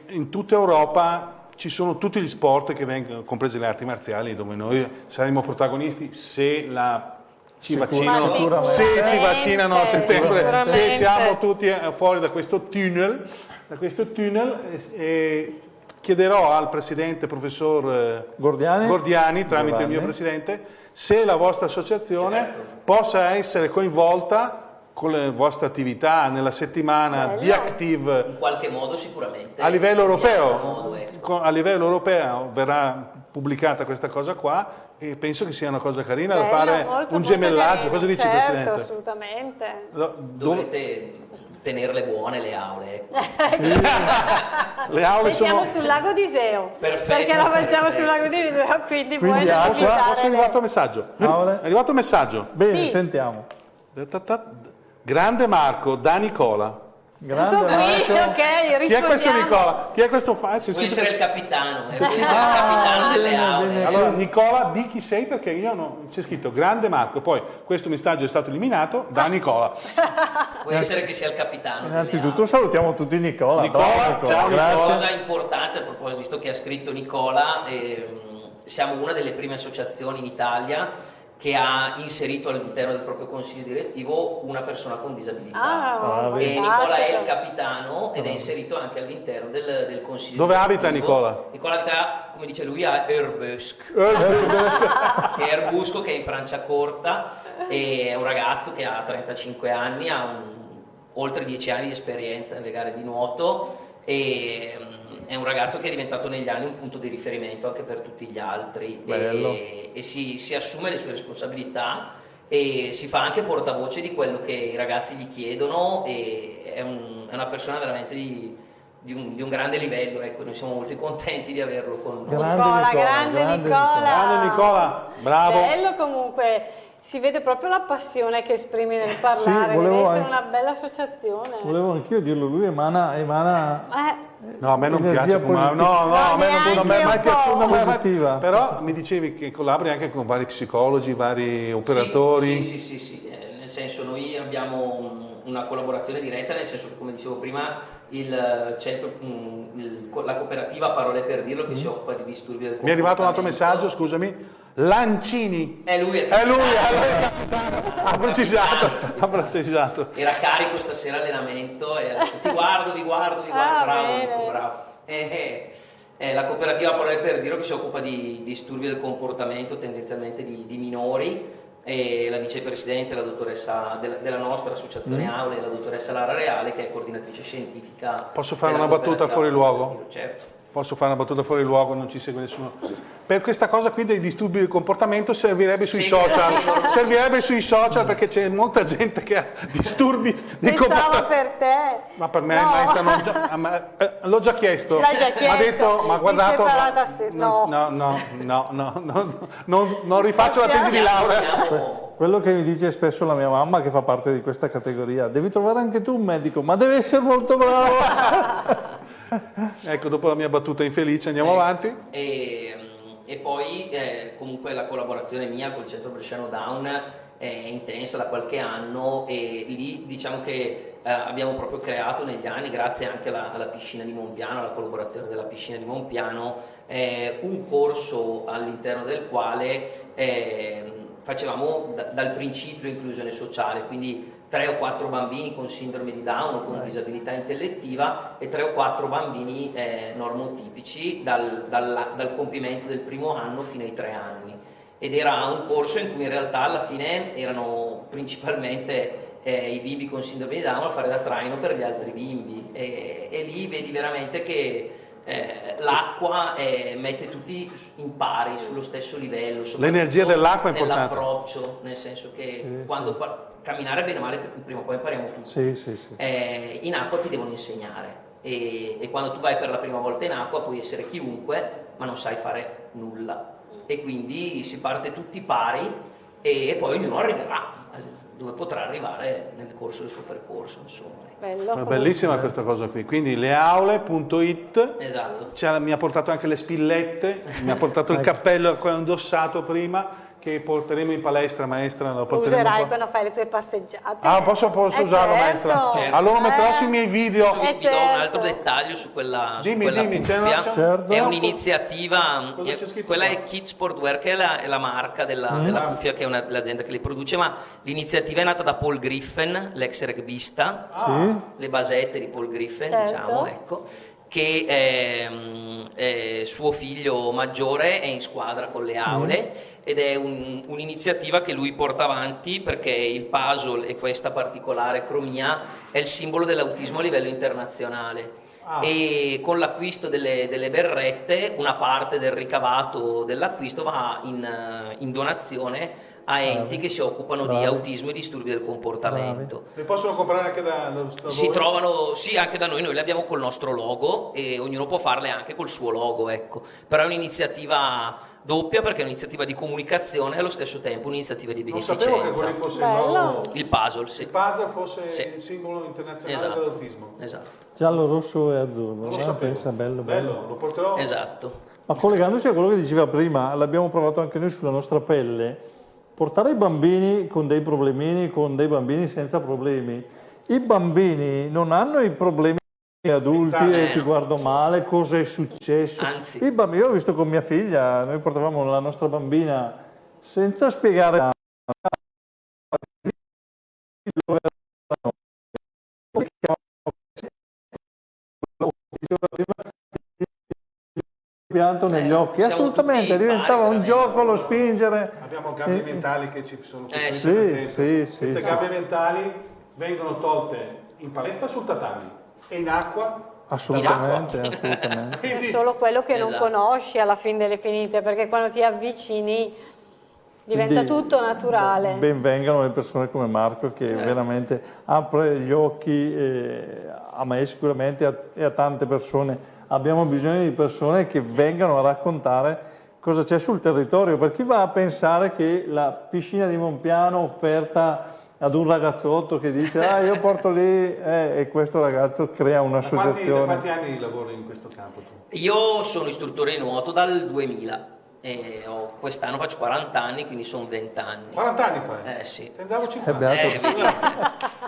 in tutta Europa ci sono tutti gli sport che vengono, comprese le arti marziali, dove noi saremo protagonisti se la ci vaccinano, se ci vaccinano a settembre, se siamo tutti eh, fuori da questo tunnel, da questo tunnel eh, eh, chiederò al presidente professor eh, Gordiani? Gordiani, tramite il mio Giovanni. presidente, se la vostra associazione possa essere coinvolta con le vostre attività nella settimana Bello. di Active In qualche modo sicuramente. a livello europeo. modo. Co- A livello europeo verrà pubblicata questa cosa qua e penso che sia una cosa carina da Bello, fare molto, un gemellaggio. carino, Cosa dici certo, Presidente? assolutamente. Do- dove- Dovete tenerle buone le aule. ecco. Le aule E siamo sono... sul lago di Iseo, Perfetto, perché la facciamo perfetto. sul lago di Iseo, quindi, Quindi puoi acqua, posso- è arrivato il messaggio. Aule? È arrivato il messaggio. Bene, Sì. sentiamo. Grande Marco, da Nicola. Grande Tutto qui, Marco. ok, Chi è questo. Nicola? Chi è questo fa? C'è Può essere il capitano, eh, il Ah, capitano delle aule. Allora, Nicola, di chi sei? Perché io non... c'è scritto grande Marco, poi questo messaggio è stato eliminato da Nicola. Può essere che sia il capitano. Innanzitutto salutiamo tutti Nicola. Nicola, ciao, grazie. Nicola. Cosa importante a proposito, visto che ha scritto Nicola, ehm, siamo una delle prime associazioni in Italia che ha inserito all'interno del proprio consiglio direttivo una persona con disabilità. Ah, Ah, e. Nicola è il capitano ed è inserito anche all'interno del, del consiglio Dove direttivo. abita Nicola? Nicola abita, come dice lui, a Erbusk. Che è Erbusco che è in Franciacorta e è un ragazzo che ha 35 anni, ha un- oltre 10 anni di esperienza nelle gare di nuoto e mm, è un ragazzo che è diventato negli anni un punto di riferimento anche per tutti gli altri Bello. e, e si, si assume le sue responsabilità e si fa anche portavoce di quello che i ragazzi gli chiedono e è, un- è una persona veramente di, di un, di un grande livello, ecco, noi siamo molto contenti di averlo con noi. Grande Nicola, Nicola, grande grande Nicola. Grande Nicola, bravo. Bello comunque, si vede proprio la passione che esprimi nel parlare, volevo deve essere anche- una bella associazione. Volevo anch'io dirlo, lui emana, emana Eh, No, a me non piace come... No, positiva. no, a me non, non mi è mai è mai- Positiva. Però mi dicevi che collabori anche con vari psicologi, vari operatori. Sì, sì, sì, sì, sì, eh, nel senso noi abbiamo mm, una collaborazione diretta, nel senso che come dicevo prima il centro, mm, il- la cooperativa Parole per dirlo che si occupa di disturbi del Mi è arrivato un altro comportamento. messaggio, scusami. Lancini. È lui, È lui, capitano. ha precisato, ha precisato. Era carico stasera allenamento e ti guardo, vi guardo, vi guardo, Ah, bravo, dico, bravo. Eh, eh, eh, la cooperativa Parole per dirlo che si occupa di disturbi del comportamento tendenzialmente di, di minori e la vicepresidente, la dottoressa della, della nostra associazione Mm. Aule, la dottoressa Lara Reale che è coordinatrice scientifica. Posso fare una battuta fuori luogo? Certo. Posso fare una battuta fuori luogo, non ci segue nessuno. Per questa cosa qui dei disturbi del comportamento servirebbe sui Sì. social, servirebbe sui social perché c'è molta gente che ha disturbi del comportamento. per te. Ma per me No. maestra non già- ah, ma- eh, l'ho già chiesto. L'hai già Mi ha chiesto? detto, ma guardato. ma- se- no, no. no, no, no, no, no, non, non rifaccio la tesi di laurea. Quello che mi dice spesso la mia mamma che fa parte di questa categoria, devi trovare anche tu un medico, ma deve essere molto bravo. Ecco, dopo la mia battuta infelice andiamo Eh, avanti. E, mm, e poi eh, comunque la collaborazione mia col Centro Bresciano Down è intensa da qualche anno e lì diciamo che eh, abbiamo proprio creato negli anni, grazie anche alla, alla piscina di Monpiano, alla collaborazione della piscina di Monpiano, eh, un corso all'interno del quale eh, facevamo da- dal principio inclusione sociale, quindi tre o quattro bambini con sindrome di Down o con disabilità intellettiva e tre o quattro bambini eh, normotipici dal, dal- dal compimento del primo anno fino ai tre anni. Ed era un corso in cui in realtà alla fine erano principalmente eh, i bimbi con sindrome di Down a fare da traino per gli altri bimbi e, e lì vedi veramente che eh, l'acqua eh, mette tutti in pari, sullo stesso livello. L'energia dell'acqua è importante. Nell'approccio, nel senso che Sì, quando camminare bene o male, prima o poi impariamo tutti. Sì, sì, sì. Eh, in acqua ti devono insegnare e, e quando tu vai per la prima volta in acqua puoi essere chiunque, ma non sai fare nulla. E quindi si parte tutti pari e, e poi ognuno arriverà dove potrà arrivare nel corso del suo percorso, insomma. Bello. Bellissima questa cosa qui. Quindi leaule.it Esatto. Mi ha portato anche le spillette, mi ha portato il Ecco. cappello che ho indossato prima, che porteremo in palestra, maestra. Lo porteremo Userai qua. quando fai le tue passeggiate. Ah, posso, posso Eh, usarlo, certo. maestra? Certo. Allora metterò Eh. sui miei video. Vi, Eh, vi do un certo. altro dettaglio su quella, su Dimmi, quella dimmi, c'è cuffia. una- c'è- Certo. È un'iniziativa, Cosa eh, quella qua? è Kid Sportwear che è la, è la marca della, Mm. della Ah. cuffia che è una- l'azienda che li produce, ma l'iniziativa è nata da Paul Griffin, l'ex rugbista, Sì? le basette di Paul Griffin, Certo. diciamo, ecco, che ehm, è suo figlio maggiore è in squadra con le aule ed è un- un'iniziativa che lui porta avanti perché il puzzle e questa particolare cromia è il simbolo dell'autismo a livello internazionale. Ah. E con l'acquisto delle, delle berrette una parte del ricavato dell'acquisto va in, eh, in donazione a enti che si occupano Bravi. di autismo e disturbi del comportamento. Le possono comprare anche da, da, da Si voi? trovano, sì, anche da noi, noi le abbiamo col nostro logo e ognuno può farle anche col suo logo, ecco. Però è un'iniziativa doppia perché è un'iniziativa di comunicazione e allo stesso tempo un'iniziativa di Non sapevo che beneficenza. fosse Bello. il nuovo... Il puzzle, sì. Il puzzle fosse Sì. il simbolo internazionale Esatto. dell'autismo. Esatto. Giallo, rosso e azzurro. Lo sapevo. pensa, bello, bello. lo porterò. Esatto. Ma collegandosi a quello che diceva prima, l'abbiamo provato anche noi sulla nostra pelle, portare i bambini con dei problemini, con dei bambini senza problemi. I bambini non hanno i problemi adulti e ti guardo male, cosa è successo. Anzi. I bambini, io ho visto con mia figlia, noi portavamo la nostra bambina senza spiegare dove pianto negli Eh, occhi, assolutamente, diventava pari, un veramente. gioco lo spingere. Abbiamo gabbie Eh, mentali che ci sono Eh, sì, sì, sì, Queste sì. gabbie mentali vengono tolte in palestra sul tatami e in acqua. Assolutamente, assolutamente. È solo quello che non Esatto. conosci alla fine delle finite, perché quando ti avvicini diventa Quindi, tutto naturale. Ben vengano le persone come Marco che Eh. veramente apre gli occhi eh, a me sicuramente e a, e a tante persone. Abbiamo bisogno di persone che vengano a raccontare cosa c'è sul territorio, per chi va a pensare che la piscina di Monpiano offerta ad un ragazzotto che dice ah io porto lì eh, e questo ragazzo crea da quanti, da un'associazione. quanti anni lavori in questo campo tu? Io sono istruttore di nuoto dal 2000 e quest'anno faccio 40 anni, quindi sono 20 anni. 40 anni fai? Eh sì. Eh, 50. beato. Eh, vedi?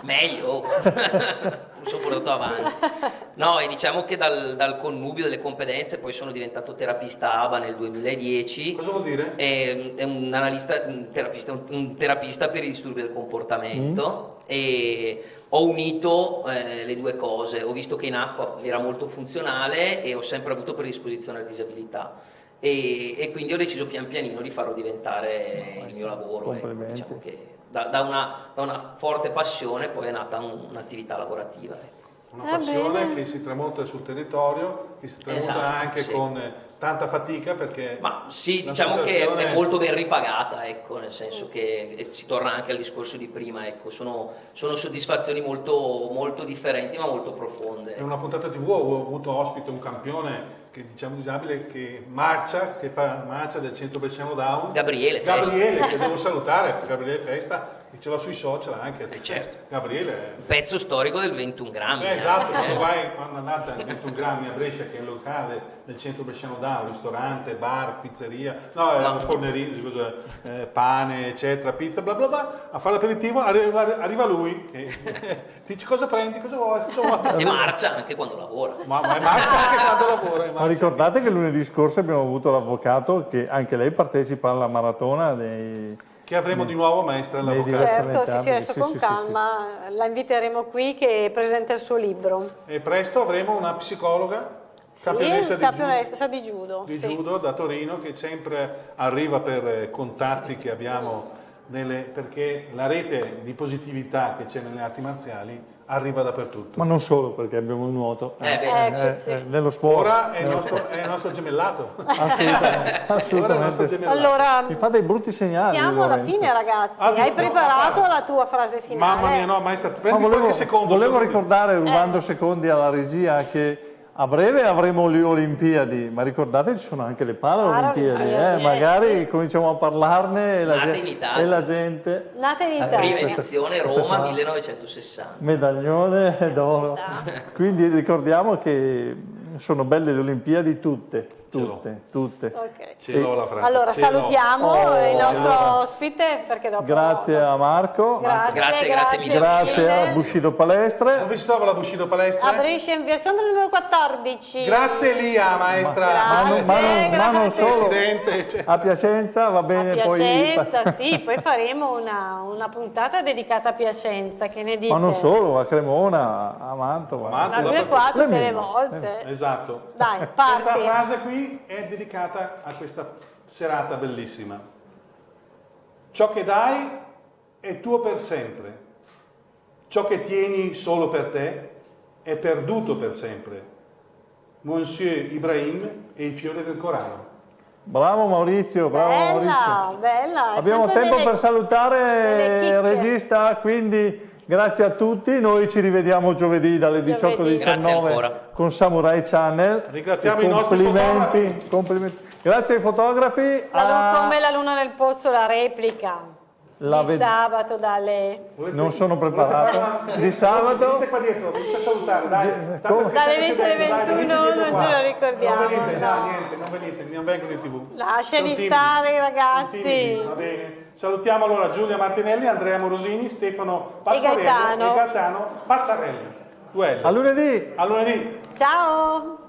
meglio, mi sono portato avanti. No, e diciamo che dal, dal connubio delle competenze poi sono diventato terapista ABA nel 2010. Cosa vuol dire? È, è un analista, un terapista, un, un terapista per i disturbi del comportamento e ho unito eh, le due cose. Ho visto che in acqua era molto funzionale e ho sempre avuto predisposizione alla disabilità. E, e quindi ho deciso pian pianino di farlo diventare il mio lavoro. ecco, diciamo che da, da una, da una forte passione poi è nata un- un'attività lavorativa. ecco. Una Va passione bene. che si tramonta sul territorio, che si tramonta Esatto, anche sì. con eh, tanta fatica perché Ma sì, diciamo che l'associazione- è molto ben ripagata, ecco, nel senso che si torna anche al discorso di prima, ecco, sono, sono soddisfazioni molto, molto differenti ma molto profonde. In una puntata tv ho avuto ospite un campione che diciamo disabile che marcia, che fa marcia del centro Bresciano Down. Gabriele Festa. Gabriele, che devo salutare, Gabriele Festa, ce l'ho sui social anche. Eh, certo. Gabriele. Un pezzo storico del 21 grammi. Eh, esatto, eh. quando vai, quando andate al 21 grammi a Brescia, che è il locale del centro Bresciano Down, ristorante, bar, pizzeria, no, era No. un fornerino, scusa, eh, pane, eccetera, pizza, bla bla bla, a fare l'aperitivo, arriva, arriva lui, che dice cosa prendi, cosa vuoi, cosa vuoi. E marcia anche quando lavora. Ma, ma è marcia anche quando lavora. Ma ricordate che lunedì scorso abbiamo avuto l'avvocato che anche lei partecipa alla maratona dei... Che avremo di nuovo maestra l'avvocato. diversi- Certo, sì, sì, adesso sì, con sì, sì, calma la inviteremo qui che presenta il suo libro. E presto avremo una psicologa, Sì, campionessa di, campionessa di judo. di sì. judo da Torino che sempre arriva per eh, contatti che abbiamo nelle- perché la rete di positività che c'è nelle arti marziali arriva dappertutto. Ma non solo perché abbiamo il nuoto. Eh, beh, Ecco, sì. nello sport. Ora è il nello nostro, sport. è il nostro gemellato. Assolutamente. Ora è il nostro assolutamente. gemellato. Allora, Mi fa dei brutti segnali. siamo alla Lorenzo. fine ragazzi. Ah, Hai no, preparato no, la tua frase finale? Mamma mia, no, maestra, Ma prendi volevo, qualche secondo. volevo solo di- ricordare, rubando Eh. secondi alla regia, che a breve avremo le Olimpiadi, ma ricordate ci sono anche le Paralimpiadi, eh? magari cominciamo a parlarne e la, Nate gen- in Italia. e la gente... Nate in Italia. Prima questa- edizione Roma qua. 1960. Medaglione d'oro. Quindi ricordiamo che sono belle le Olimpiadi tutte, tutte, tutte. Ok. Ce l'ho la frase. Allora ce salutiamo Oh, il nostro allora. ospite perché dopo Grazie a Marco, Grazie, Grazie, grazie mille. grazie a Bushido Palestre. Dove si trova la Bushido Palestra? A Brescia in via Sandro numero 14. Grazie Elia, maestra. Ma non, ma non- ma non grazie. solo, Presidente, cioè. a Piacenza va A bene Piacenza, poi... sì, poi faremo una, una puntata dedicata a Piacenza, che ne dite? Ma non solo, a Cremona, a Mantova. A Mantova. Ma lui è qua tutte le volte. Esatto. Dai, Questa parti. frase qui è dedicata a questa serata bellissima. Ciò che dai è tuo per sempre. Ciò che tieni solo per te è perduto per sempre. Monsieur Ibrahim e il fiore del Corano. Bravo Maurizio, bravo bella, Maurizio. bella. Abbiamo tempo delle- per salutare il regista, quindi grazie a tutti. Noi ci rivediamo giovedì dalle 18 alle Giovedì. Grazie 19 ancora. con Samurai Channel. Ringraziamo i nostri complimenti, complimenti. Grazie ai fotografi. La lu- a- come la luna nel pozzo, la replica La di ved- sabato dalle, Volete- Non sono preparato. Di sabato? Venite qua dietro, venite a salutare, dai. Tanto Dalle siete 20 alle più belli, dai, 21 venite dietro non qua. ce lo ricordiamo, Non venite, no. dai, niente, non venite, non vengono in tv. Lasciali stare, ragazzi. Va bene. Salutiamo allora Giulia Martinelli, Andrea Morosini, Stefano Pasquarese Gaetano. e Gaetano Passarelli. Duello. A lunedì! A lunedì. Ciao!